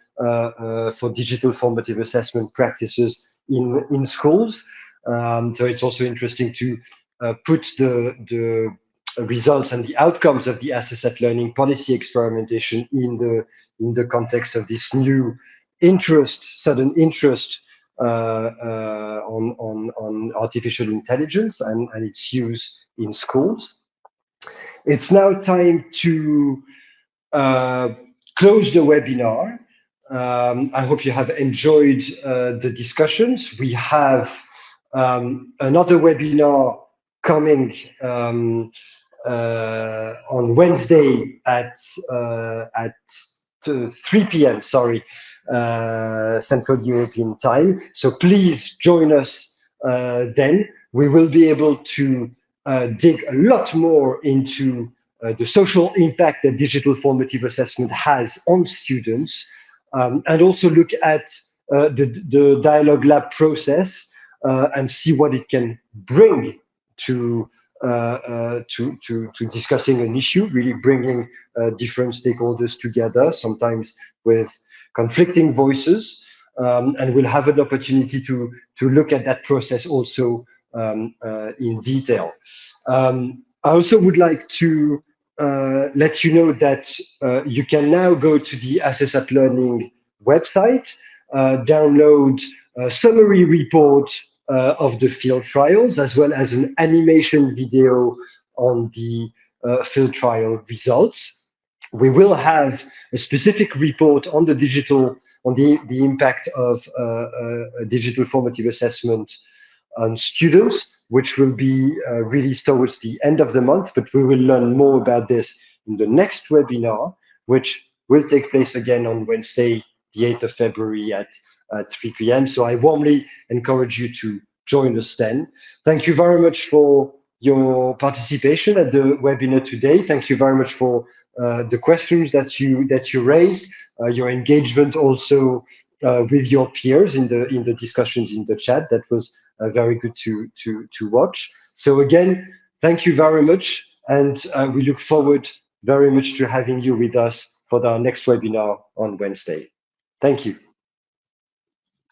A: for digital formative assessment practices in in schools. Um, so it's also interesting to uh, put the, the results and the outcomes of the Assess@Learning policy experimentation in the in the context of this new interest, sudden interest uh, uh, on, on, on artificial intelligence and, and its use in schools. It's now time to uh, close the webinar. Um, I hope you have enjoyed uh, the discussions. We have um, another webinar coming um, uh, on Wednesday at uh, at 3 p.m. Sorry, uh, Central European time. So please join us uh, then. We will be able to uh, dig a lot more into uh, the social impact that digital formative assessment has on students, um, and also look at the, the dialogue lab process uh, and see what it can bring to uh, uh, to, to, to discussing an issue, really bringing different stakeholders together, sometimes with conflicting voices, um, and we'll have an opportunity to to look at that process also um, in detail. Um, I also would like to uh, let you know that uh, you can now go to the Assess at Learning website, uh, download a summary report uh, of the field trials, as well as an animation video on the uh, field trial results. We will have a specific report on the digital, on the, the impact of uh, uh digital formative assessment on students, which will be uh, released towards the end of the month, but we will learn more about this in the next webinar, which will take place again on Wednesday, the 8th of February at at 3 p.m. So I warmly encourage you to join us then. Thank you very much for your participation at the webinar today. Thank you very much for uh, the questions that you that you raised, uh, your engagement also uh, with your peers in the in the discussions in the chat. That was uh, very good to to to watch. So again, thank you very much, and uh, we look forward very much to having you with us for our next webinar on Wednesday. Thank you.